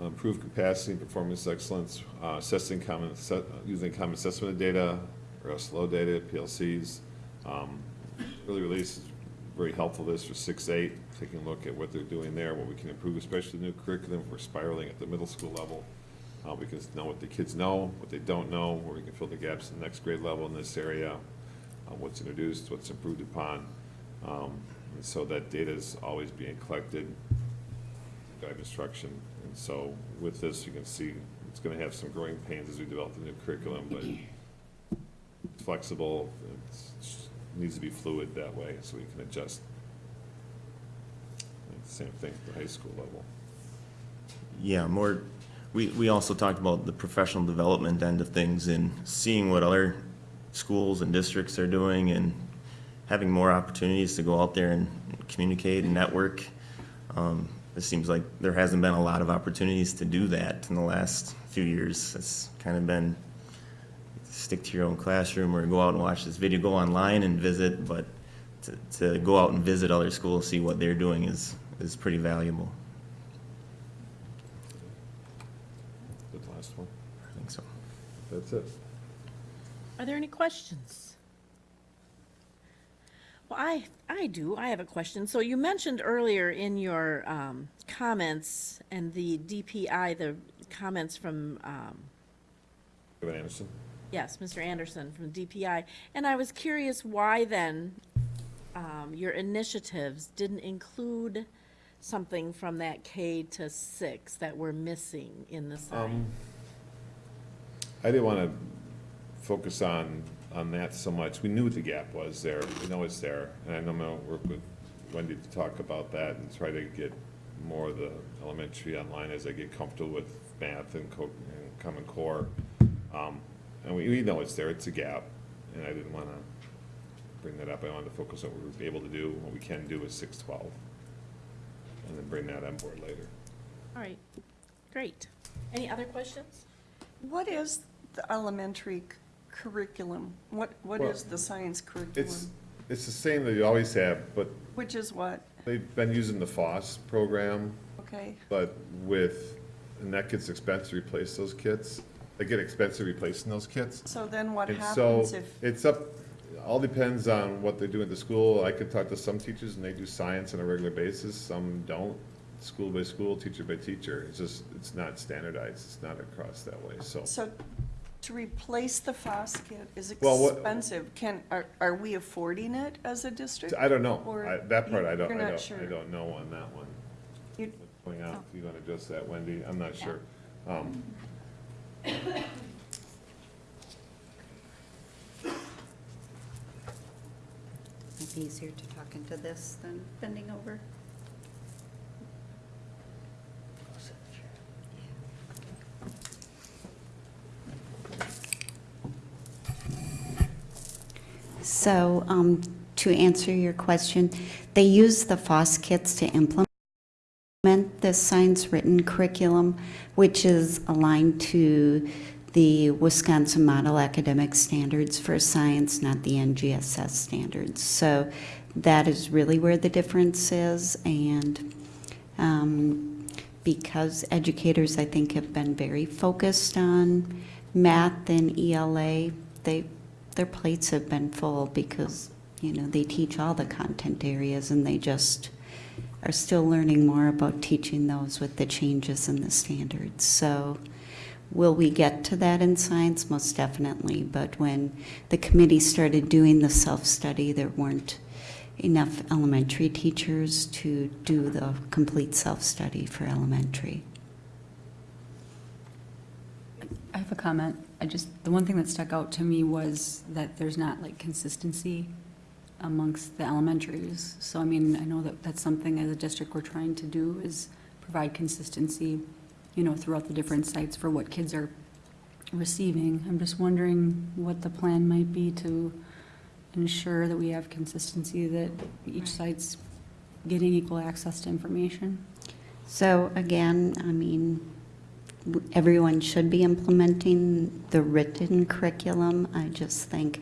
J: Improve capacity and performance excellence, uh, assessing common, using common assessment of data, or slow data, PLCs. Um, Early release is very helpful this for six, eight, taking a look at what they're doing there, what we can improve, especially the new curriculum, we're spiraling at the middle school level. Uh, we can know what the kids know, what they don't know, where we can fill the gaps in the next grade level in this area, uh, what's introduced, what's improved upon. Um, and so that data is always being collected, guide instruction. And so with this, you can see it's gonna have some growing pains as we develop the new curriculum, but it's flexible, it's, needs to be fluid that way, so we can adjust. And Same thing at the high school level.
K: Yeah, more, we, we also talked about the professional development end of things and seeing what other schools and districts are doing and having more opportunities to go out there and communicate and network. Um, it seems like there hasn't been a lot of opportunities to do that in the last few years. It's kind of been stick to your own classroom or go out and watch this video, go online and visit, but to, to go out and visit other schools, see what they're doing is, is pretty valuable.
J: The last one,
K: I think so.
J: That's it.
B: Are there any questions? Well, I, I do. I have a question. So you mentioned earlier in your um, comments and the DPI, the comments from, um,
J: Kevin Anderson?
B: yes, Mr. Anderson from DPI, and I was curious why then um, your initiatives didn't include something from that K to six that we're missing in the sign?
J: I didn't want to focus on, on that so much. We knew what the gap was there. We know it's there. And I know I'm going to work with Wendy to talk about that and try to get more of the elementary online as I get comfortable with math and co, and Common Core. Um, And we, we know it's there. It's a gap. And I didn't want to bring that up. I wanted to focus on what we were able to do, what we can do with six twelve. And then bring that on board later.
B: All right, great. Any other questions?
C: What is the elementary c- curriculum? What, what
J: Well,
C: is the science
J: It's,
C: curriculum?
J: it's the same that you always have, but
C: Which is what,
J: they've been using the FOSS program,
C: okay?
J: but with, and that gets expensive to replace those kits. They get expensive replacing those kits.
C: So then what
J: And so,
C: happens if,
J: it's up, all depends on what they do at the school. I could talk to some teachers and they do science on a regular basis, some don't. School by school, teacher by teacher. It's just, it's not standardized. It's not across that way, so.
C: so to replace the FOSS kit is
J: Well, what-
C: expensive. Can, are, are we affording it as a district?
J: I don't know.
C: Or
J: I- That part I don't,
C: you're
J: I
C: not
J: don't,
C: sure?
J: I don't know on that one.
C: You-
J: Going out, if you want to address that, Wendy, I'm not sure. Um,
F: Might be easier to talk into this than bending over. So, um, to answer your question, they use the FOSS kits to implement this science written curriculum, which is aligned to the Wisconsin Model Academic Standards for Science, not the NGSS standards. So that is really where the difference is. And um, because educators, I think, have been very focused on math and ELA, they, their plates have been full because, you know, they teach all the content areas and they just are still learning more about teaching those with the changes in the standards. So will we get to that in science? Most definitely. But when the committee started doing the self-study, there weren't enough elementary teachers to do the complete self-study for elementary.
L: I have a comment. I just, the one thing that stuck out to me was that there's not like consistency amongst the elementaries. So I mean, I know that that's something as a district we're trying to do is provide consistency, you know, throughout the different sites for what kids are receiving. I'm just wondering what the plan might be to ensure that we have consistency, that each site's getting equal access to information.
F: So again, I mean, w- everyone should be implementing the written curriculum. I just think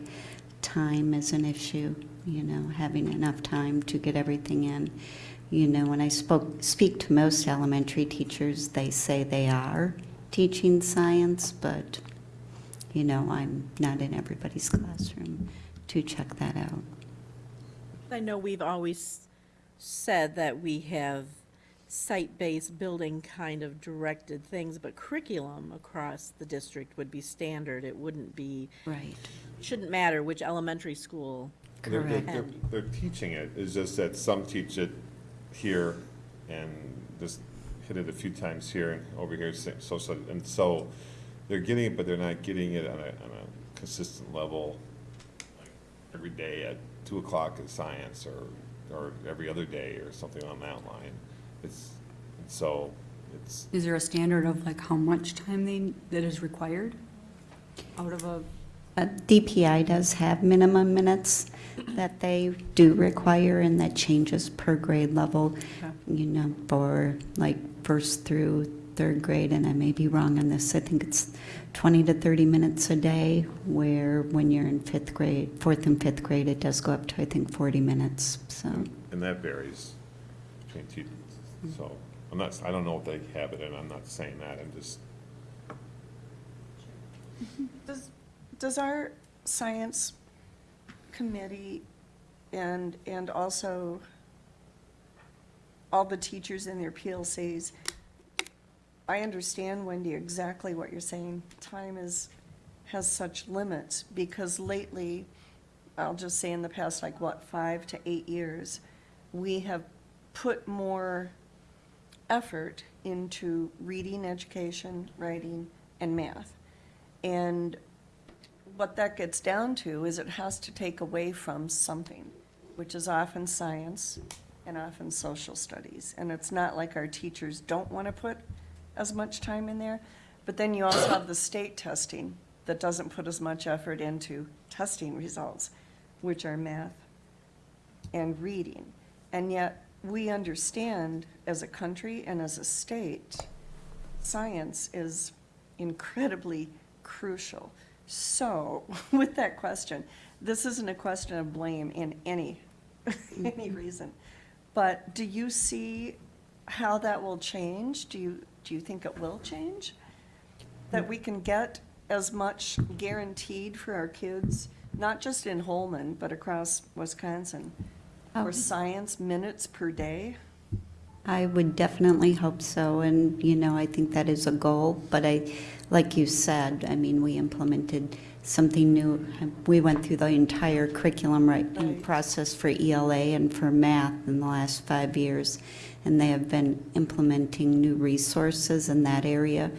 F: time is an issue, you know, having enough time to get everything in. You know, when I spoke, speak to most elementary teachers, they say they are teaching science, but, you know, I'm not in everybody's classroom to check that out.
B: I know we've always said that we have site-based building kind of directed things, but curriculum across the district would be standard. It wouldn't be,
F: Right.
B: shouldn't matter which elementary school.
J: They're- they're-
B: Correct.
J: They're, they're teaching it, it's just that some teach it here and just hit it a few times here and over here, so, so- so, and so they're getting it, but they're not getting it on a, on a consistent level, like every day at two o'clock in science or, or every other day or something on that line. It's, so, it's,
L: Is there a standard of like how much time they, that is required out of a,
F: Uh, DPI does have minimum minutes that they do require, and that changes per grade level,
L: Okay.
F: you know, for like first through third grade, and I may be wrong on this, I think it's 20 to 30 minutes a day, where when you're in fifth grade, fourth and fifth grade, it does go up to, I think, 40 minutes, so.
J: and that varies between teachers. So, I'm not, I don't know if they have it, and I'm not saying that, I'm just,
C: Does, does our science committee and, and also all the teachers in their PLCs, I understand, Wendy, exactly what you're saying. Time is, has such limits, because lately, I'll just say in the past, like, what, five to eight years, we have put more effort into reading education, writing, and math. And what that gets down to is it has to take away from something, which is often science and often social studies. And it's not like our teachers don't want to put as much time in there, but then you also have the state testing that doesn't put as much effort into testing results, which are math and reading. And yet, we understand as a country and as a state, science is incredibly crucial. So, with that question, this isn't a question of blame in any, any mm-hmm. reason. But do you see how that will change? Do you, do you think it will change? That we can get as much guaranteed for our kids, not just in Holmen, but across Wisconsin, for
F: Um,
C: science minutes per day?
F: I would definitely hope so, and, you know, I think that is a goal, but I, like you said, I mean, we implemented something new. We went through the entire curriculum writing
C: Right.
F: process for ELA and for math in the last five years, and they have been implementing new resources in that area.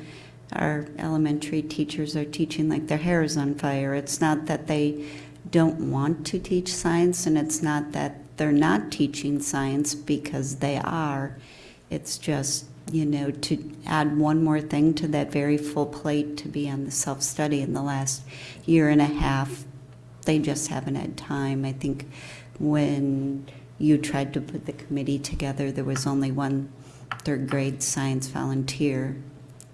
F: Our elementary teachers are teaching like their hair is on fire. It's not that they don't want to teach science, and it's not that they're not teaching science because they are. It's just, you know, to add one more thing to that very full plate to be on the self-study in the last year and a half, they just haven't had time. I think when you tried to put the committee together, there was only one third grade science volunteer,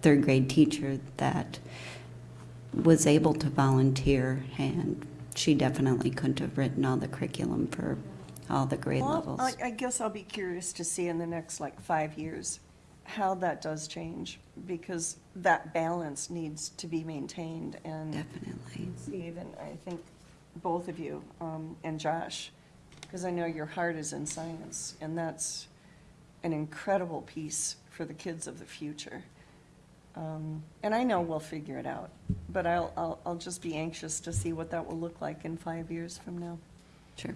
F: third grade teacher that was able to volunteer, and she definitely couldn't have written all the curriculum for all the grade
C: Well,
F: levels.
C: I, I guess I'll be curious to see in the next like five years how that does change, because that balance needs to be maintained and
F: Definitely.
C: Steve and I think both of you, um, and Josh, because I know your heart is in science, and that's an incredible piece for the kids of the future. Um, and I know we'll figure it out, but I'll, I'll, I'll just be anxious to see what that will look like in five years from now.
F: Sure.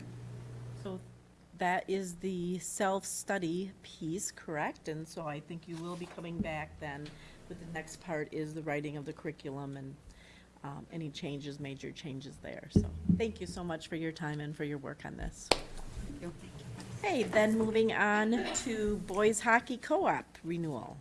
B: That is the self-study piece, correct? And so I think you will be coming back then with the next part is the writing of the curriculum and um, any changes, major changes there. So thank you so much for your time and for your work on this. Thank you. Okay, then moving on to boys hockey co-op renewal.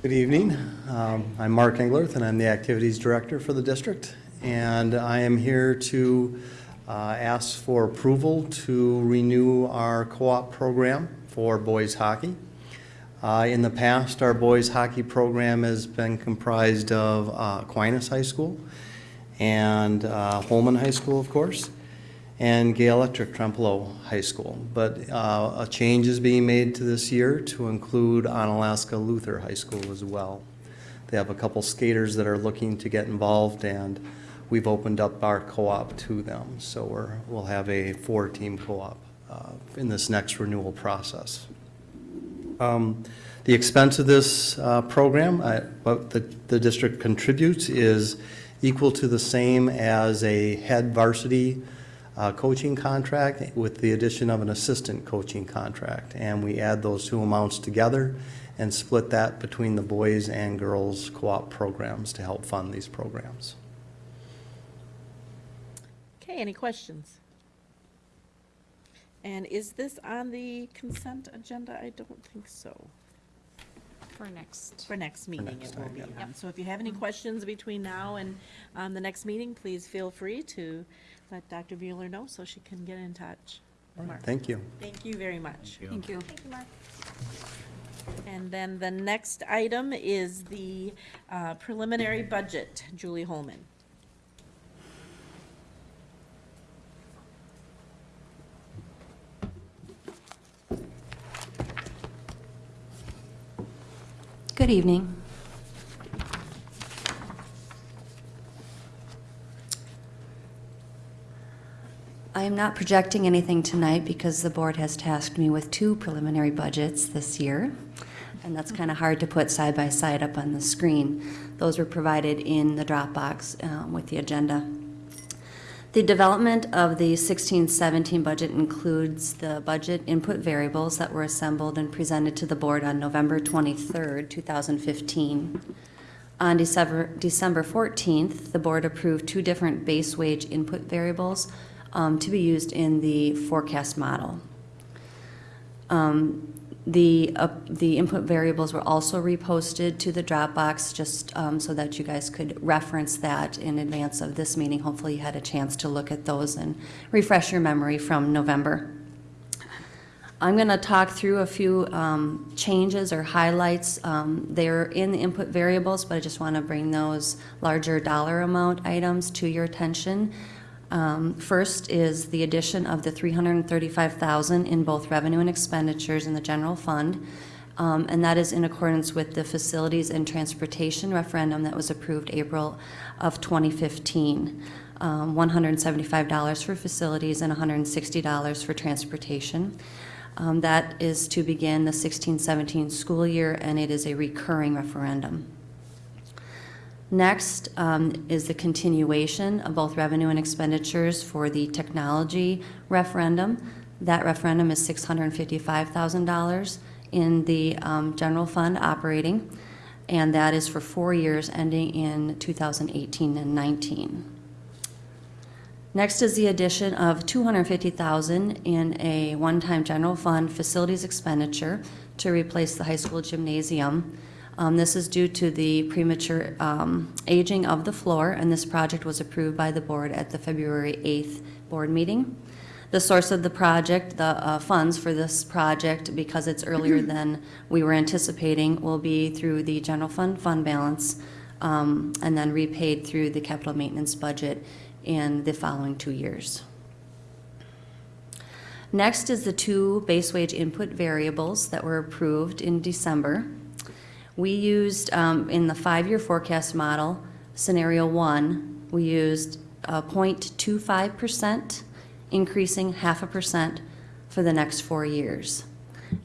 M: Good evening. Um, I'm Mark Englerth, and I'm the Activities Director for the district. And I am here to uh, ask for approval to renew our co-op program for boys hockey. Uh, In the past, our boys hockey program has been comprised of uh, Aquinas High School and uh, Holmen High School, of course, and Gale-Ettrick-Trempealeau High School. But uh, a change is being made to this year to include Onalaska Luther High School as well. They have a couple skaters that are looking to get involved, and we've opened up our co-op to them. So we're, we'll have a four-team co-op uh, in this next renewal process. Um, The expense of this uh, program, what the, the district contributes is equal to the same as a head varsity uh, coaching contract with the addition of an assistant coaching contract. And we add those two amounts together and split that between the boys and girls co-op programs to help fund these programs.
B: Okay, any questions? And is this on the consent agenda? I don't think so.
D: For next.
B: For next meeting,
M: next
B: it will
M: time,
B: be
M: yeah.
B: on. So if you have any questions between now and um, the next meeting, please feel free to let Dr. Bueller know so she can get in touch. Mark.
M: Thank you.
B: Thank you very much.
L: Thank you. Thank you, Mark.
B: And then the next item is the uh, preliminary budget, Julie Holman.
N: Good evening. I am not projecting anything tonight because the board has tasked me with two preliminary budgets this year. And that's kind of hard to put side by side up on the screen. Those were provided in the Dropbox um, with the agenda. The development of the 16-17 budget includes the budget input variables that were assembled and presented to the board on November 23rd, 2015. On December, December 14th, the board approved two different base wage input variables um, to be used in the forecast model. Um, The, uh, the input variables were also reposted to the Dropbox, just um, so that you guys could reference that in advance of this meeting. Hopefully you had a chance to look at those and refresh your memory from November. I'm going to talk through a few um, changes or highlights. Um, They're in the input variables, but I just want to bring those larger dollar amount items to your attention. Um, First is the addition of the 335,000 in both revenue and expenditures in the general fund. Um, And that is in accordance with the facilities and transportation referendum that was approved April of 2015. Um, $175 for facilities and $160 for transportation. Um, That is to begin the 16-17 school year, and it is a recurring referendum. Next um, is the continuation of both revenue and expenditures for the technology referendum. That referendum is $655,000 in the um, general fund operating, and that is for four years ending in 2018 and 19. Next is the addition of 250,000 in a one-time general fund facilities expenditure to replace the high school gymnasium. Um, This is due to the premature um, aging of the floor, and this project was approved by the board at the February 8th board meeting. The source of the project, the uh, funds for this project, because it's earlier than we were anticipating, will be through the general fund fund balance, um, and then repaid through the capital maintenance budget in the following two years. Next is the two base wage input variables that were approved in December. We used, um, in the five-year forecast model, scenario one, we used a 0.25%, increasing half a percent for the next four years.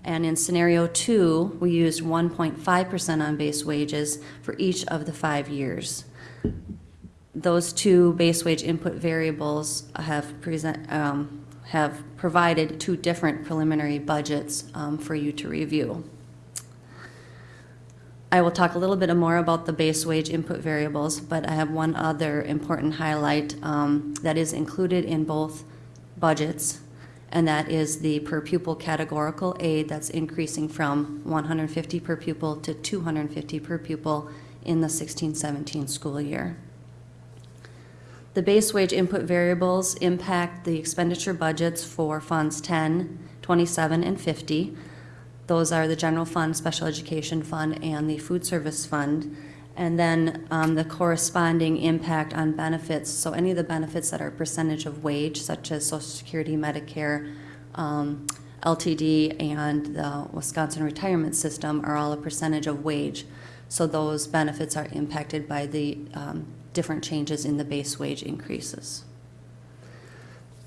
N: And in scenario two, we used 1.5% on base wages for each of the five years. Those two base wage input variables have present, um, have provided two different preliminary budgets um, for you to review. I will talk a little bit more about the base wage input variables, but I have one other important highlight um, that is included in both budgets, and that is the per pupil categorical aid that's increasing from 150 per pupil to 250 per pupil in the 16-17 school year. The base wage input variables impact the expenditure budgets for funds 10, 27, and 50. Those are the general fund, special education fund, and the food service fund. And then um, the corresponding impact on benefits, so any of the benefits that are percentage of wage, such as Social Security, Medicare, um, LTD, and the Wisconsin retirement system are all a percentage of wage. So those benefits are impacted by the um, different changes in the base wage increases.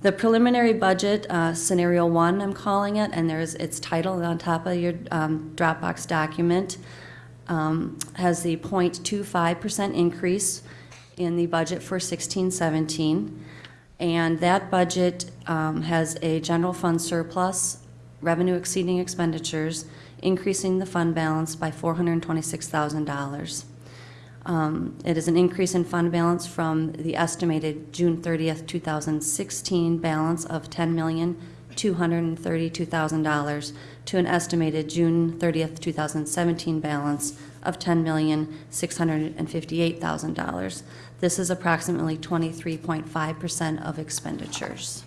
N: The preliminary budget, uh, scenario one, I'm calling it, and there's its title on top of your um, Dropbox document, um, has the 0.25% increase in the budget for 1617. And that budget um, has a general fund surplus, revenue exceeding expenditures, increasing the fund balance by $426,000. Um, It is an increase in fund balance from the estimated June 30th, 2016 balance of $10,232,000 to an estimated June 30th, 2017 balance of $10,658,000. This is approximately 23.5% of expenditures.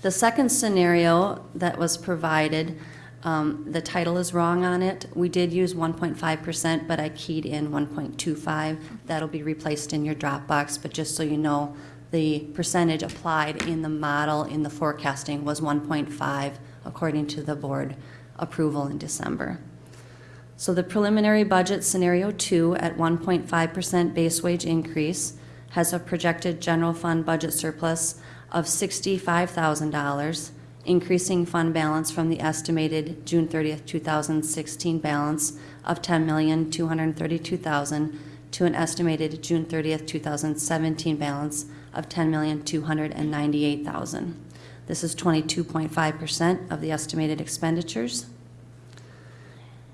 N: The second scenario that was provided um, The title is wrong on it. We did use 1.5%, but I keyed in 1.25. That'll be replaced in your Dropbox, but just so you know, the percentage applied in the model in the forecasting was 1.5, according to the board approval in December. So the preliminary budget scenario two at 1.5% base wage increase has a projected general fund budget surplus of $65,000, increasing fund balance from the estimated June 30th, 2016 balance of 10,232,000 to an estimated June 30th, 2017 balance of 10,298,000. This is 22.5% of the estimated expenditures.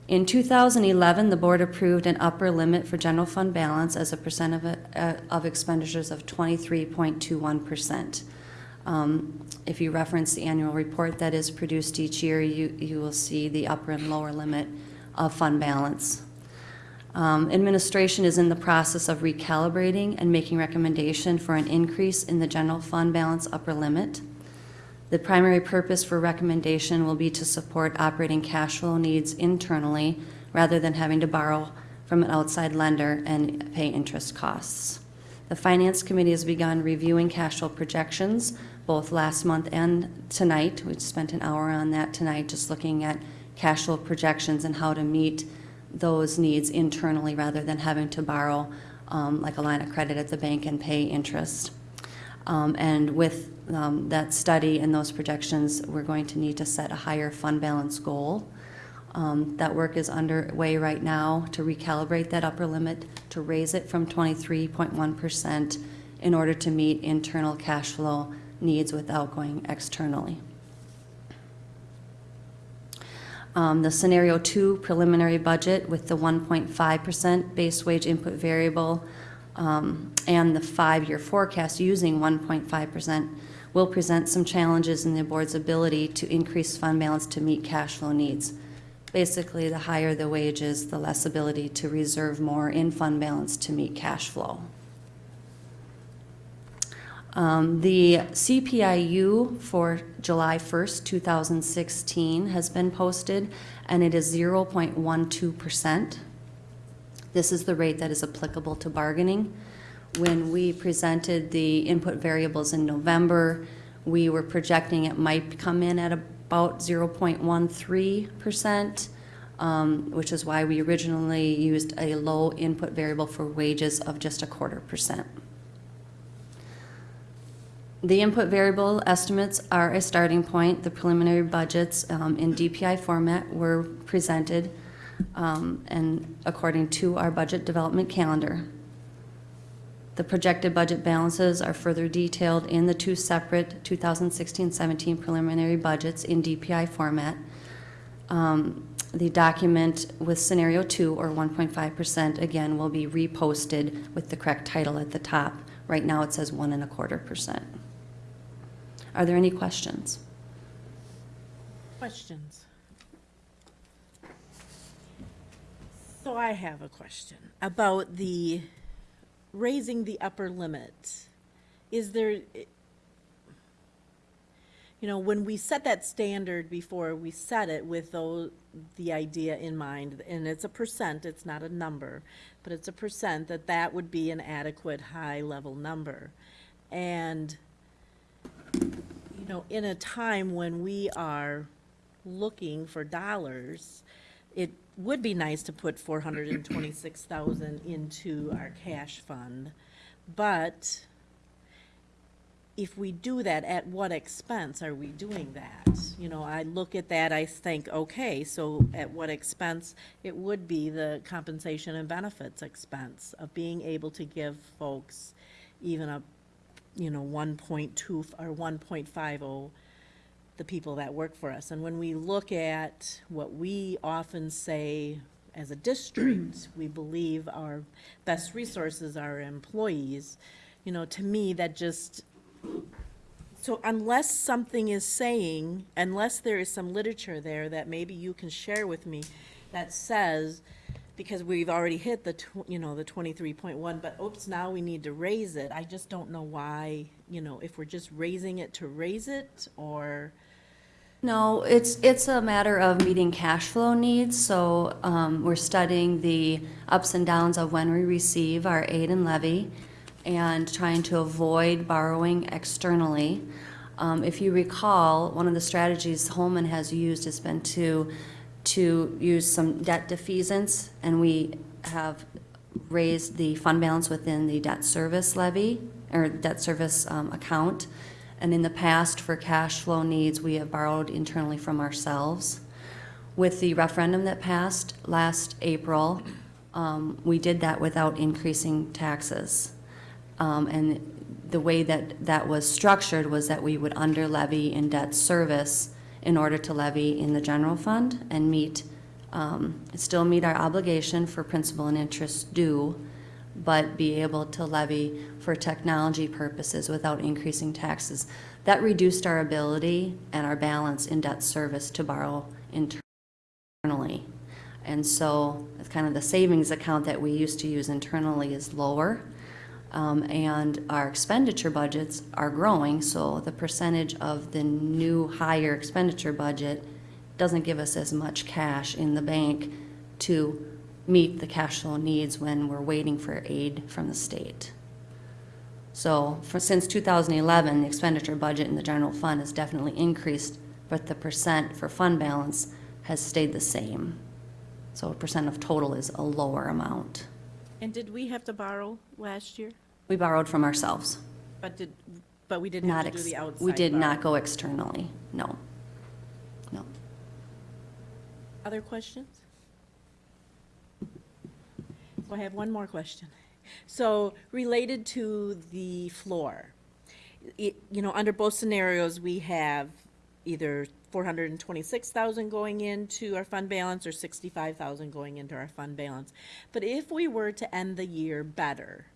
N: In 2011, the board approved an upper limit for general fund balance as a percent of, uh, of expenditures of 23.21%. Um, If you reference the annual report that is produced each year, you, you will see the upper and lower limit of fund balance. Um, Administration is in the process of recalibrating and making recommendation for an increase in the general fund balance upper limit. The primary purpose for recommendation will be to support operating cash flow needs internally rather than having to borrow from an outside lender and pay interest costs. The Finance Committee has begun reviewing cash flow projections both last month and tonight. We spent an hour on that tonight, just looking at cash flow projections and how to meet those needs internally rather than having to borrow um, like a line of credit at the bank and pay interest. Um, And with um, that study and those projections, we're going to need to set a higher fund balance goal. Um, That work is underway right now to recalibrate that upper limit, to raise it from 23.1% in order to meet internal cash flow needs without going externally. Um, The scenario two preliminary budget with the 1.5% base wage input variable um, and the five-year forecast using 1.5% will present some challenges in the board's ability to increase fund balance to meet cash flow needs. Basically, the higher the wages, the less ability to reserve more in fund balance to meet cash flow. Um, The CPIU for July 1st, 2016 has been posted, and it is 0.12%. This is the rate that is applicable to bargaining. When we presented the input variables in November, we were projecting it might come in at about 0.13%, um, which is why we originally used a low input variable for wages of just a quarter percent. The input variable estimates are a starting point. The preliminary budgets um, in DPI format were presented um, and according to our budget development calendar. The projected budget balances are further detailed in the two separate 2016-17 preliminary budgets in DPI format. Um, The document with scenario two, or 1.5%, again, will be reposted with the correct title at the top. Right now, it says one and a quarter percent. Are there any questions?
B: Questions? So I have a question about the raising the upper limit. Is there, you know, when we set that standard before, we set it with those, the idea in mind, and it's a percent, it's not a number, but it's a percent, that that would be an adequate high-level number. And you know, in a time when we are looking for dollars, it would be nice to put four hundred and twenty-six thousand into our cash fund. But if we do that, at what expense are we doing that? You know, I look at that, I think, okay, so at what expense? It would be the compensation and benefits expense of being able to give folks even a you know, one point two, or one point five oh, the people that work for us. And when we look at what we often say as a district, we believe our best resources are employees, you know, to me, that just, so unless something is saying, unless there is some literature there that maybe you can share with me that says, because we've already hit the, tw- you know, the twenty-three point one, but oops, now we need to raise it. I just don't know why, you know, if we're just raising it to raise it, or,
N: No, it's, it's a matter of meeting cash flow needs, so um, we're studying the ups and downs of when we receive our aid and levy and trying to avoid borrowing externally. Um, If you recall, one of the strategies Holmen has used has been to, to use some debt defeasance, and we have raised the fund balance within the debt service levy, or debt service um, account. And in the past, for cash flow needs, we have borrowed internally from ourselves. With the referendum that passed last April, um, we did that without increasing taxes. Um, And the way that that was structured was that we would under levy in debt service in order to levy in the general fund and meet, um, still meet our obligation for principal and interest due, but be able to levy for technology purposes without increasing taxes. That reduced our ability and our balance in debt service to borrow internally. And so it's kind of the savings account that we used to use internally is lower. Um, and our expenditure budgets are growing, so the percentage of the new higher expenditure budget doesn't give us as much cash in the bank to meet the cash flow needs when we're waiting for aid from the state. So for, since 2011, the expenditure budget in the general fund has definitely increased, but the percent for fund balance has stayed the same. So a percent of total is a lower amount.
B: And did we have to borrow last year?
N: We borrowed from ourselves.
B: But did, but we didn't
N: Not,
B: have the outside
N: we did not go externally, no. No.
B: Other questions? I have one more question. So related to the floor, it, you know, under both scenarios, we have either four hundred and twenty-six thousand going into our fund balance or sixty-five thousand going into our fund balance. But if we were to end the year better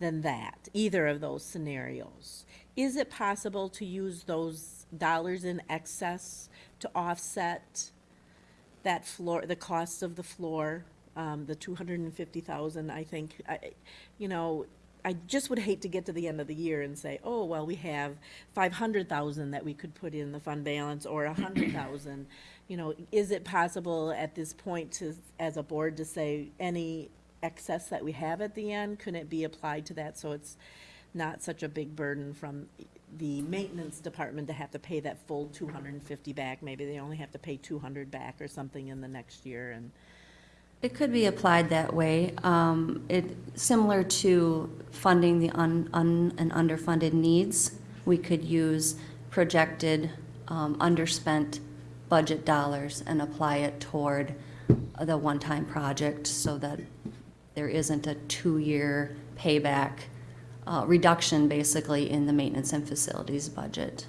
B: than that, either of those scenarios, is it possible to use those dollars in excess to offset that floor, the cost of the floor, um, the two hundred and fifty thousand, I think, I, you know, I just would hate to get to the end of the year and say, oh, well, we have five hundred thousand that we could put in the fund balance, or hundred thousand. You know, is it possible at this point to, as a board, to say any excess that we have at the end, couldn't it be applied to that, so it's not such a big burden from the maintenance department to have to pay that full two hundred and fifty back, maybe they only have to pay two hundred back or something in the next year, and,
N: It could be applied that way. Um, It, similar to funding the un, un, and underfunded needs, we could use projected um, underspent budget dollars and apply it toward the one-time project so that there isn't a two-year payback, uh, reduction basically in the maintenance and facilities budget.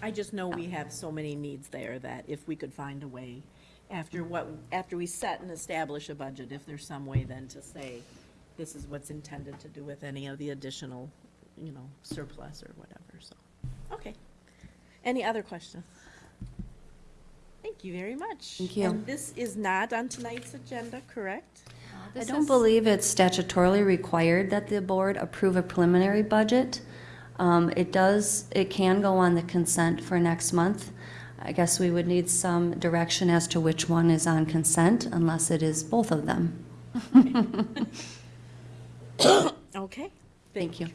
B: I just know we have so many needs there that if we could find a way, after what, after we set and establish a budget, if there's some way then to say, this is what's intended to do with any of the additional, you know, surplus or whatever, so, okay. Any other questions? Thank you very much.
N: Thank you.
B: And this is not on tonight's agenda, correct?
N: I don't believe it's statutorily required that the board approve a preliminary budget. Um, It does, it can go on the consent for next month. I guess we would need some direction as to which one is on consent, unless it is both of them.
B: Okay.
N: Thank you.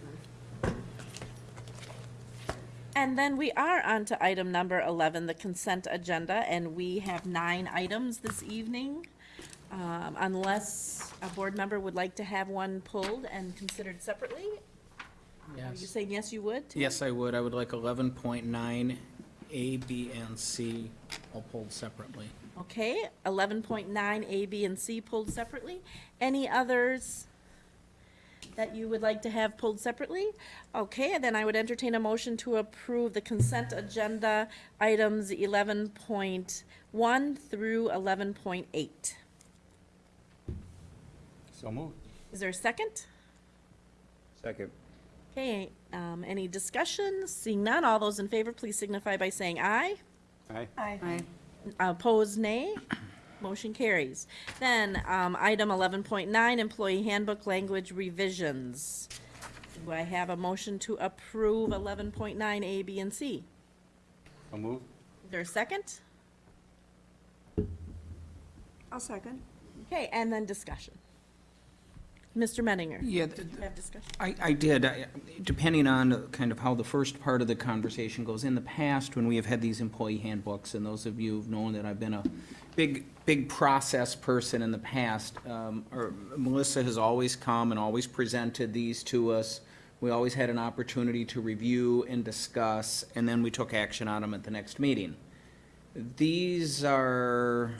B: And then we are on to item number 11, the consent agenda, and we have nine items this evening. Um, Unless a board member would like to have one pulled and considered separately? Are you
H: Yes.
B: saying yes, you would? Tim?
H: Yes, I would. I would like eleven point nine, A, B, and C all pulled separately.
B: Okay, 11.9, A, B, and C pulled separately. Any others that you would like to have pulled separately? Okay, and then I would entertain a motion to approve the consent agenda items 11.1 through 11.8.
E: So moved.
B: Is there a second?
E: Second.
B: Okay, um, any discussion? Seeing none, all those in favor, please signify by saying aye.
E: Aye.
C: Aye.
B: Opposed, nay. Motion carries. Then, um, item eleven point nine, employee handbook language revisions. Do I have a motion to approve eleven point nine, A, B, and C?
E: So moved.
B: Is there a second?
C: I'll second.
B: Okay, and then discussion. Mr. Menninger?
H: Yeah,
B: Did you have discussion?
H: I, I did, I- depending on kind of how the first part of the conversation goes. In the past, when we have had these employee handbooks, and those of you who've known that I've been a big, big process person in the past, um, or Melissa has always come and always presented these to us. We always had an opportunity to review and discuss, and then we took action on them at the next meeting. These are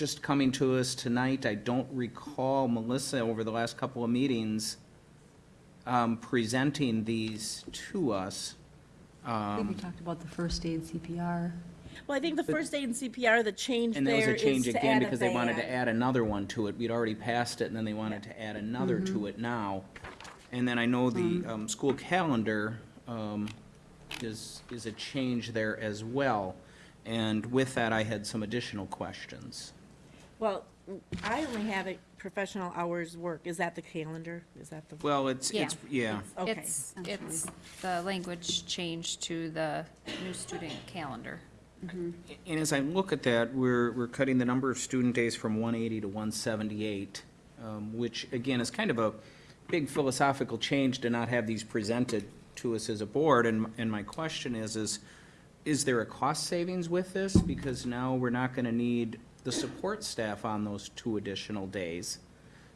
H: just coming to us tonight. I don't recall Melissa over the last couple of meetings um, presenting these to us.
L: I think we
H: Um,
L: talked about the first aid CPR.
B: Well, I think the first aid and CPR, the change
H: And there was
B: there
H: a
B: is
H: change
B: to
H: again
B: add a
H: because they wanted to
B: van.
H: add another one to it. We'd already passed it, and then they wanted to add another to it now. And then I know the um, school calendar um, is, is a change there as well. And with that, I had some additional questions.
B: Well, I only have it professional hours work. Is that the calendar? Is that the?
H: Well, it's, it's, yeah.
B: Okay.
D: It's, it's the language change to the new student calendar.
H: And as I look at that, we're, we're cutting the number of student days from 180 to 178, um, which again is kind of a big philosophical change to not have these presented to us as a board. And, and my question is, is, is there a cost savings with this? Because now we're not going to need the support staff on those two additional days.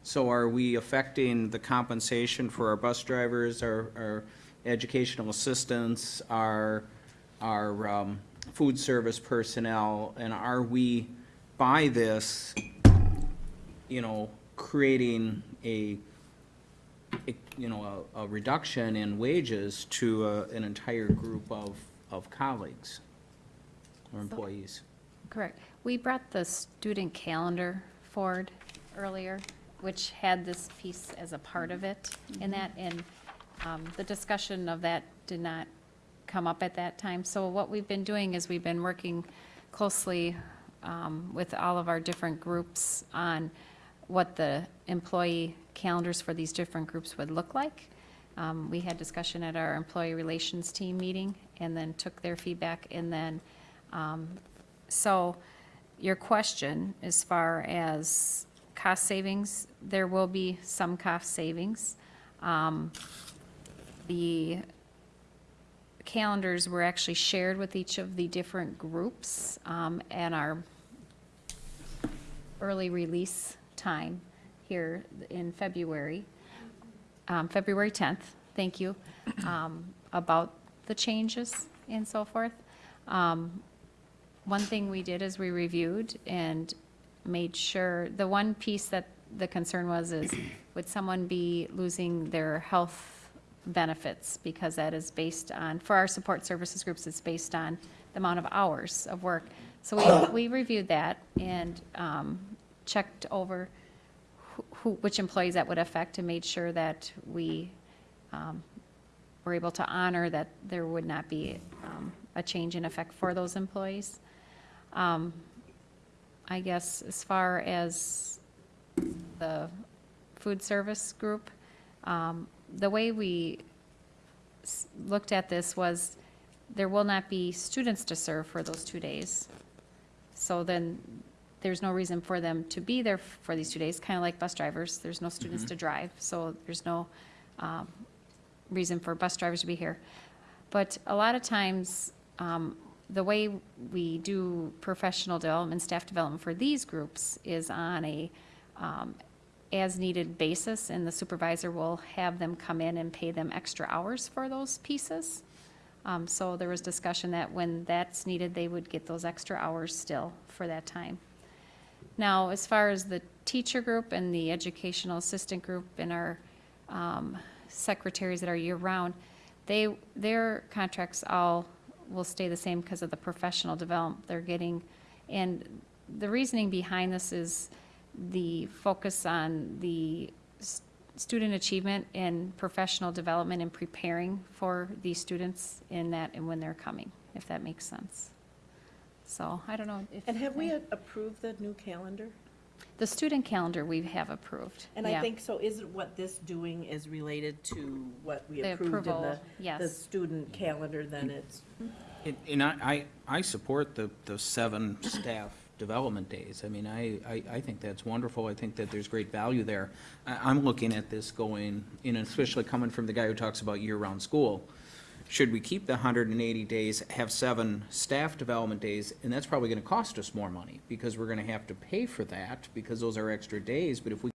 H: So are we affecting the compensation for our bus drivers, our, our educational assistants, our, our, um, food service personnel? And are we, by this, you know, creating a, a- you know, a, a reduction in wages to uh, an entire group of, of colleagues or employees?
D: Correct. We brought the student calendar forward earlier, which had this piece as a part of it in that, and um, the discussion of that did not come up at that time. So what we've been doing is we've been working closely um, with all of our different groups on what the employee calendars for these different groups would look like. Um, We had discussion at our employee relations team meeting, and then took their feedback, and then um, so your question, as far as cost savings, there will be some cost savings. Um, The calendars were actually shared with each of the different groups um, at our early release time here in February, um, February 10th, thank you, um, about the changes and so forth. Um, one thing we did is we reviewed and made sure, the one piece that the concern was is, would someone be losing their health benefits? Because that is based on, for our support services groups, it's based on the amount of hours of work. So we, we reviewed that and um, checked over who- who, which employees that would affect and made sure that we um, were able to honor that there would not be um, a change in effect for those employees. Um, I guess as far as the food service group, um, the way we s- looked at this was, there will not be students to serve for those two days. So then, there's no reason for them to be there for these two days, kind of like bus drivers. There's no students to drive, so there's no um, reason for bus drivers to be here. But a lot of times, um, the way we do professional development, staff development for these groups is on a um, as-needed basis, and the supervisor will have them come in and pay them extra hours for those pieces. Um, So there was discussion that when that's needed, they would get those extra hours still for that time. Now, as far as the teacher group and the educational assistant group and our um, secretaries that are year-round, they, their contracts all will stay the same because of the professional development they're getting. And the reasoning behind this is the focus on the student achievement and professional development and preparing for these students in that and when they're coming, if that makes sense. So, I don't know if.
B: And have we approved the new calendar?
D: The student calendar we have approved.
B: And I
D: yeah.
B: think, so is what this doing is related to what we
D: The
B: approved in
D: approval,
B: the,
D: yes.
B: the student calendar, then mm-hmm. it's,
H: And- And I, I, I support the, the seven staff development days. I mean, I, I, I think that's wonderful. I think that there's great value there. I, I'm looking at this going, you know, especially coming from the guy who talks about year-round school. Should we keep the hundred and eighty days, have seven staff development days, and that's probably gonna cost us more money, because we're gonna have to pay for that, because those are extra days, but if we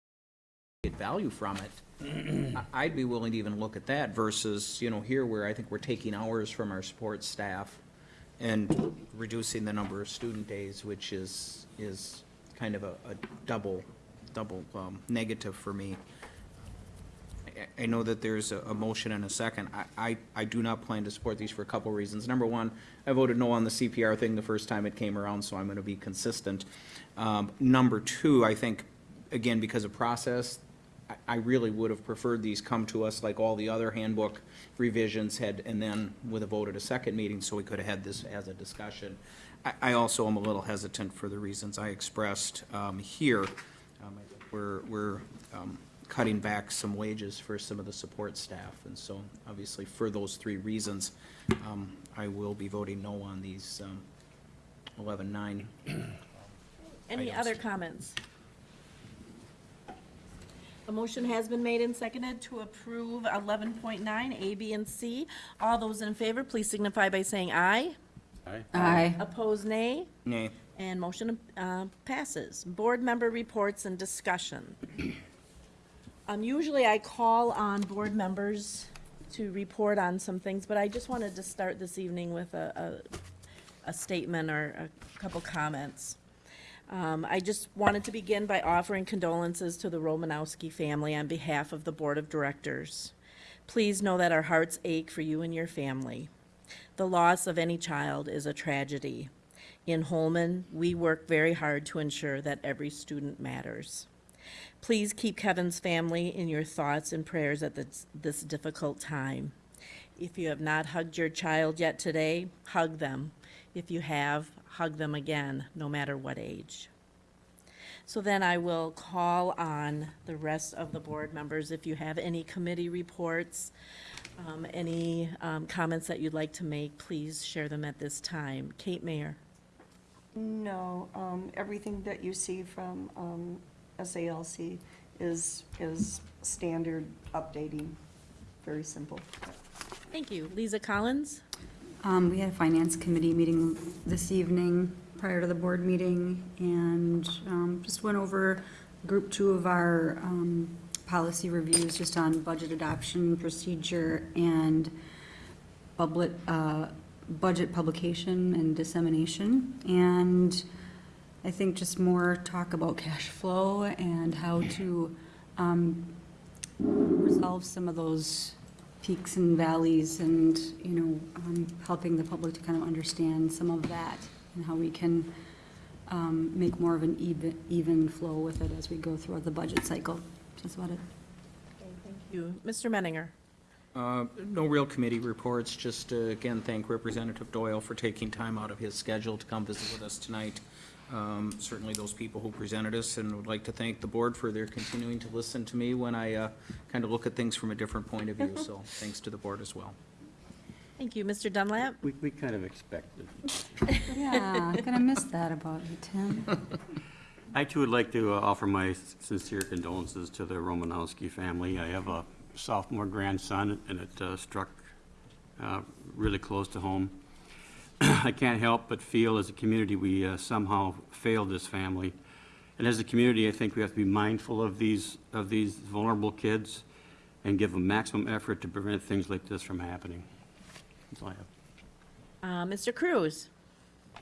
H: get value from it, I'd be willing to even look at that versus, you know, here where I think we're taking hours from our support staff and reducing the number of student days, which is, is kind of a, a double, double, um, negative for me. I- know that there's a, a motion and a second. I, I, I do not plan to support these for a couple reasons. Number one, I voted no on the CPR thing the first time it came around, so I'm gonna be consistent. Um, number two, I think, again, because of process, I, I really would have preferred these come to us like all the other handbook revisions had, and then with a vote at a second meeting, so we could have had this as a discussion. I, I also am a little hesitant for the reasons I expressed, um, here. Um, We're, we're, um, cutting back some wages for some of the support staff, and so, obviously, for those three reasons, um, I will be voting no on these, um, eleven-nine.
B: Any
H: Items.
B: other comments? A motion has been made and seconded to approve eleven point nine, A, B, and C. All those in favor, please signify by saying aye.
L: Aye.
B: Opposed, nay.
H: Nay.
B: And motion uh, passes. Board member reports and discussion. Um, Usually I call on board members to report on some things, but I just wanted to start this evening with a, a, a statement or a couple comments. Um, I just wanted to begin by offering condolences to the Romanowski family on behalf of the Board of Directors. Please know that our hearts ache for you and your family. The loss of any child is a tragedy. In Holmen, we work very hard to ensure that every student matters. Please keep Kevin's family in your thoughts and prayers at this, this difficult time. If you have not hugged your child yet today, hug them. If you have, hug them again, no matter what age. So then I will call on the rest of the board members. If you have any committee reports, um, any um, comments that you'd like to make, please share them at this time. Kate Mayer.
C: No, um, everything that you see from, um, SALC is, is standard updating, very simple.
B: Thank you. Lisa Collins?
L: Um, we had a finance committee meeting this evening prior to the board meeting and, um, just went over group two of our, um, policy reviews just on budget adoption procedure and public, uh, budget publication and dissemination. And I think just more talk about cash flow and how to, um, resolve some of those peaks and valleys and, you know, um, helping the public to kind of understand some of that and how we can um, make more of an even, even flow with it as we go throughout the budget cycle. That's about it.
B: Thank you. Mr. Menninger?
H: Uh, No real committee reports, just uh, again, thank Representative Doyle for taking time out of his schedule to come visit with us tonight. Um, Certainly those people who presented us, and would like to thank the board for their continuing to listen to me when I kind of look at things from a different point of view, so thanks to the board as well.
B: Thank you. Mr. Dunlap?
E: We, we kind of expected.
L: Yeah, I'm gonna miss that about you, Tim.
O: I too would like to uh, offer my sincere condolences to the Romanowski family. I have a sophomore grandson, and it uh, struck uh, really close to home. I can't help but feel as a community, we uh, somehow failed this family. And as a community, I think we have to be mindful of these, of these vulnerable kids and give them maximum effort to prevent things like this from happening. That's all I have.
B: Uh, Mr. Cruz?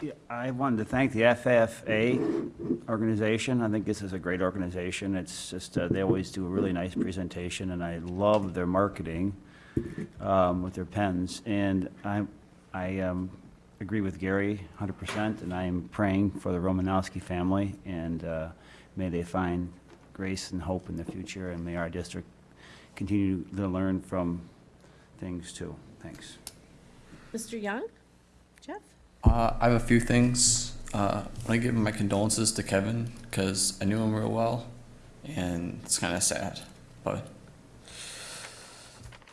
E: Yeah, I wanted to thank the FFA organization. I think this is a great organization. It's just, uh, they always do a really nice presentation, and I love their marketing um, with their pens. And I, I um, agree with Gary 100%, and I am praying for the Romanowski family, and uh, may they find grace and hope in the future, and may our district continue to learn from things too. Thanks.
B: Mr. Young? Jeff?
P: Uh, I have a few things. Uh, I want to give my condolences to Kevin because I knew him real well, and it's kind of sad. But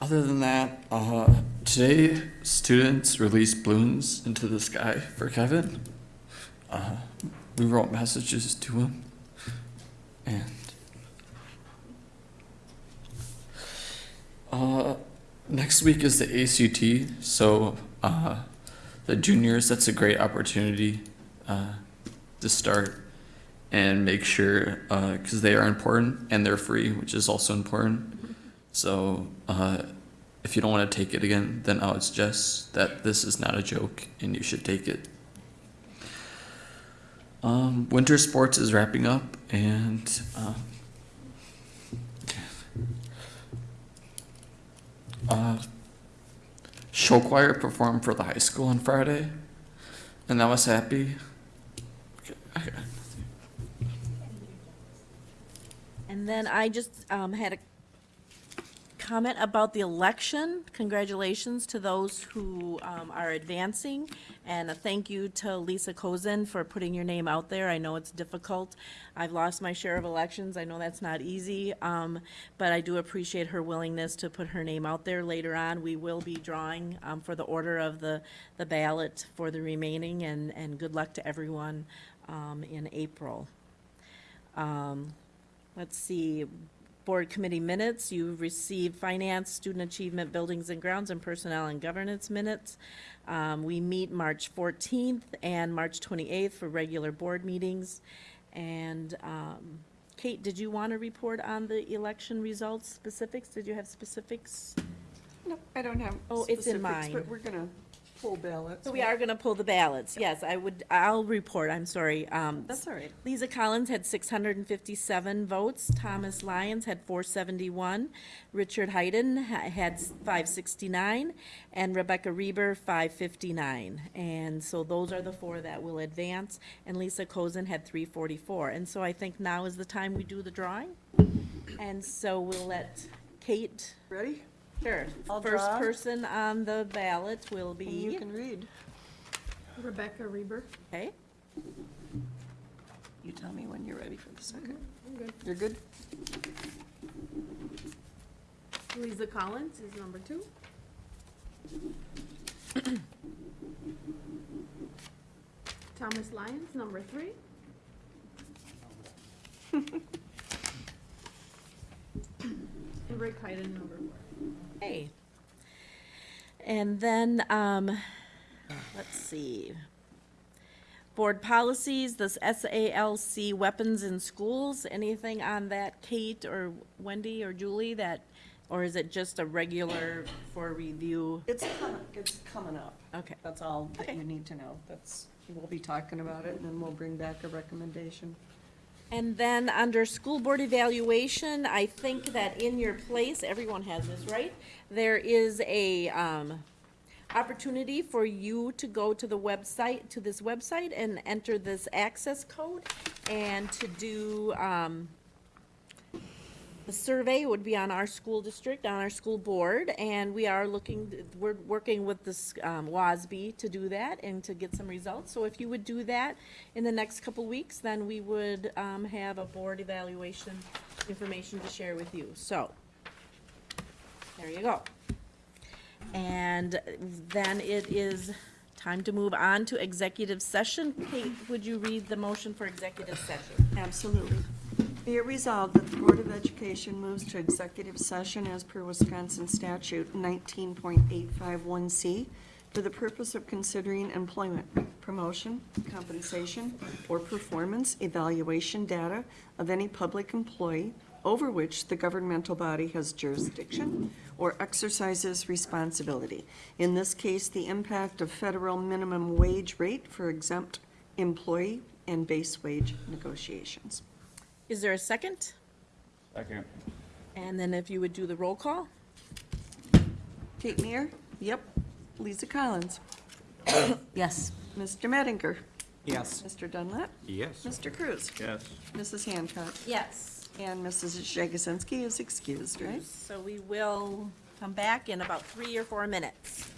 P: other than that, uh, today students released balloons into the sky for Kevin. Uh, we wrote messages to him, and uh, next week is the ACT, so uh, the juniors, that's a great opportunity uh, to start and make sure, because they are important and they're free, which is also important. So uh, if you don't want to take it again, then I would suggest that this is not a joke and you should take it. Um, winter sports is wrapping up, and uh, uh, show choir performed for the high school on Friday, and I was happy. Okay.
B: And then I just um, had a comment about the election. Congratulations to those who um, are advancing, and a thank you to Lisa Cozen for putting your name out there. I know it's difficult. I've lost my share of elections. I know that's not easy, um, but I do appreciate her willingness to put her name out there later on. We will be drawing um, for the order of the, the ballot for the remaining, and, and good luck to everyone um, in April. Um, Let's see, board committee minutes, you've received finance, student achievement, buildings and grounds, and personnel and governance minutes. Um, we meet March fourteenth and March twenty-eighth for regular board meetings. And, um, Kate, did you want to report on the election results specifics? Did you have specifics?
C: No, I don't have
B: Oh, it's in mine.
C: But we're gonna pull ballots.
B: So we are gonna pull the ballots, yes, I would, I'll report, I'm sorry. Um,
C: That's all right.
B: Lisa Collins had six hundred and fifty-seven votes, Thomas Lyons had four seventy-one, Richard Hayden ha- had five sixty-nine, and Rebecca Reber, five fifty-nine. And so those are the four that will advance, and Lisa Cozen had three forty-four. And so I think now is the time we do the drawing. And so we'll let Kate,
C: Ready?
B: Sure,
C: I'll
B: first
C: draw.
B: person on the ballot will
C: And you can read.
A: Rebecca Reber.
B: okay?
C: You tell me when you're ready for the second.
A: I'm good.
C: You're good?
A: Lisa Collins is number two. Thomas Lyons, number three. And Rick Hayden, number four.
B: Hey. And then, um, let's see. Board policies, this SALC weapons in schools, anything on that, Kate or Wendy or Julie, that, or is it just a regular for review?
C: It's coming, it's coming up.
B: Okay.
C: That's all that
B: Okay.
C: you need to know. That's, we'll be talking about it and then we'll bring back a recommendation.
B: And then under school board evaluation, I think that in your place, everyone has this, right? There is a, um, opportunity for you to go to the website, to this website and enter this access code and to do, um, the survey would be on our school district, on our school board, and we are looking, we're working with this, um, WASB to do that and to get some results. So if you would do that in the next couple weeks, then we would, um, have a board evaluation information to share with you. So, there you go. And then it is time to move on to executive session. Kate, would you read the motion for executive session?
C: Absolutely. Be it resolved that the Board of Education moves to executive session as per Wisconsin statute 19.851C for the purpose of considering employment, promotion, compensation, or performance evaluation data of any public employee over which the governmental body has jurisdiction or exercises responsibility. In this case, the impact of federal minimum wage rate for exempt employee and base wage negotiations.
B: Is there a second?
E: Second.
B: And then if you would do the roll call?
C: Kate Meyer? Yep. Lisa Collins?
L: Yes.
C: Mr. Mettinger?
H: Yes.
C: Mr. Dunlap?
O: Yes.
C: Mr. Cruz?
E: Yes.
C: Mrs. Hancock?
B: Yes.
C: And Mrs. Jagosinski is excused, right?
B: So we will come back in about three or four minutes.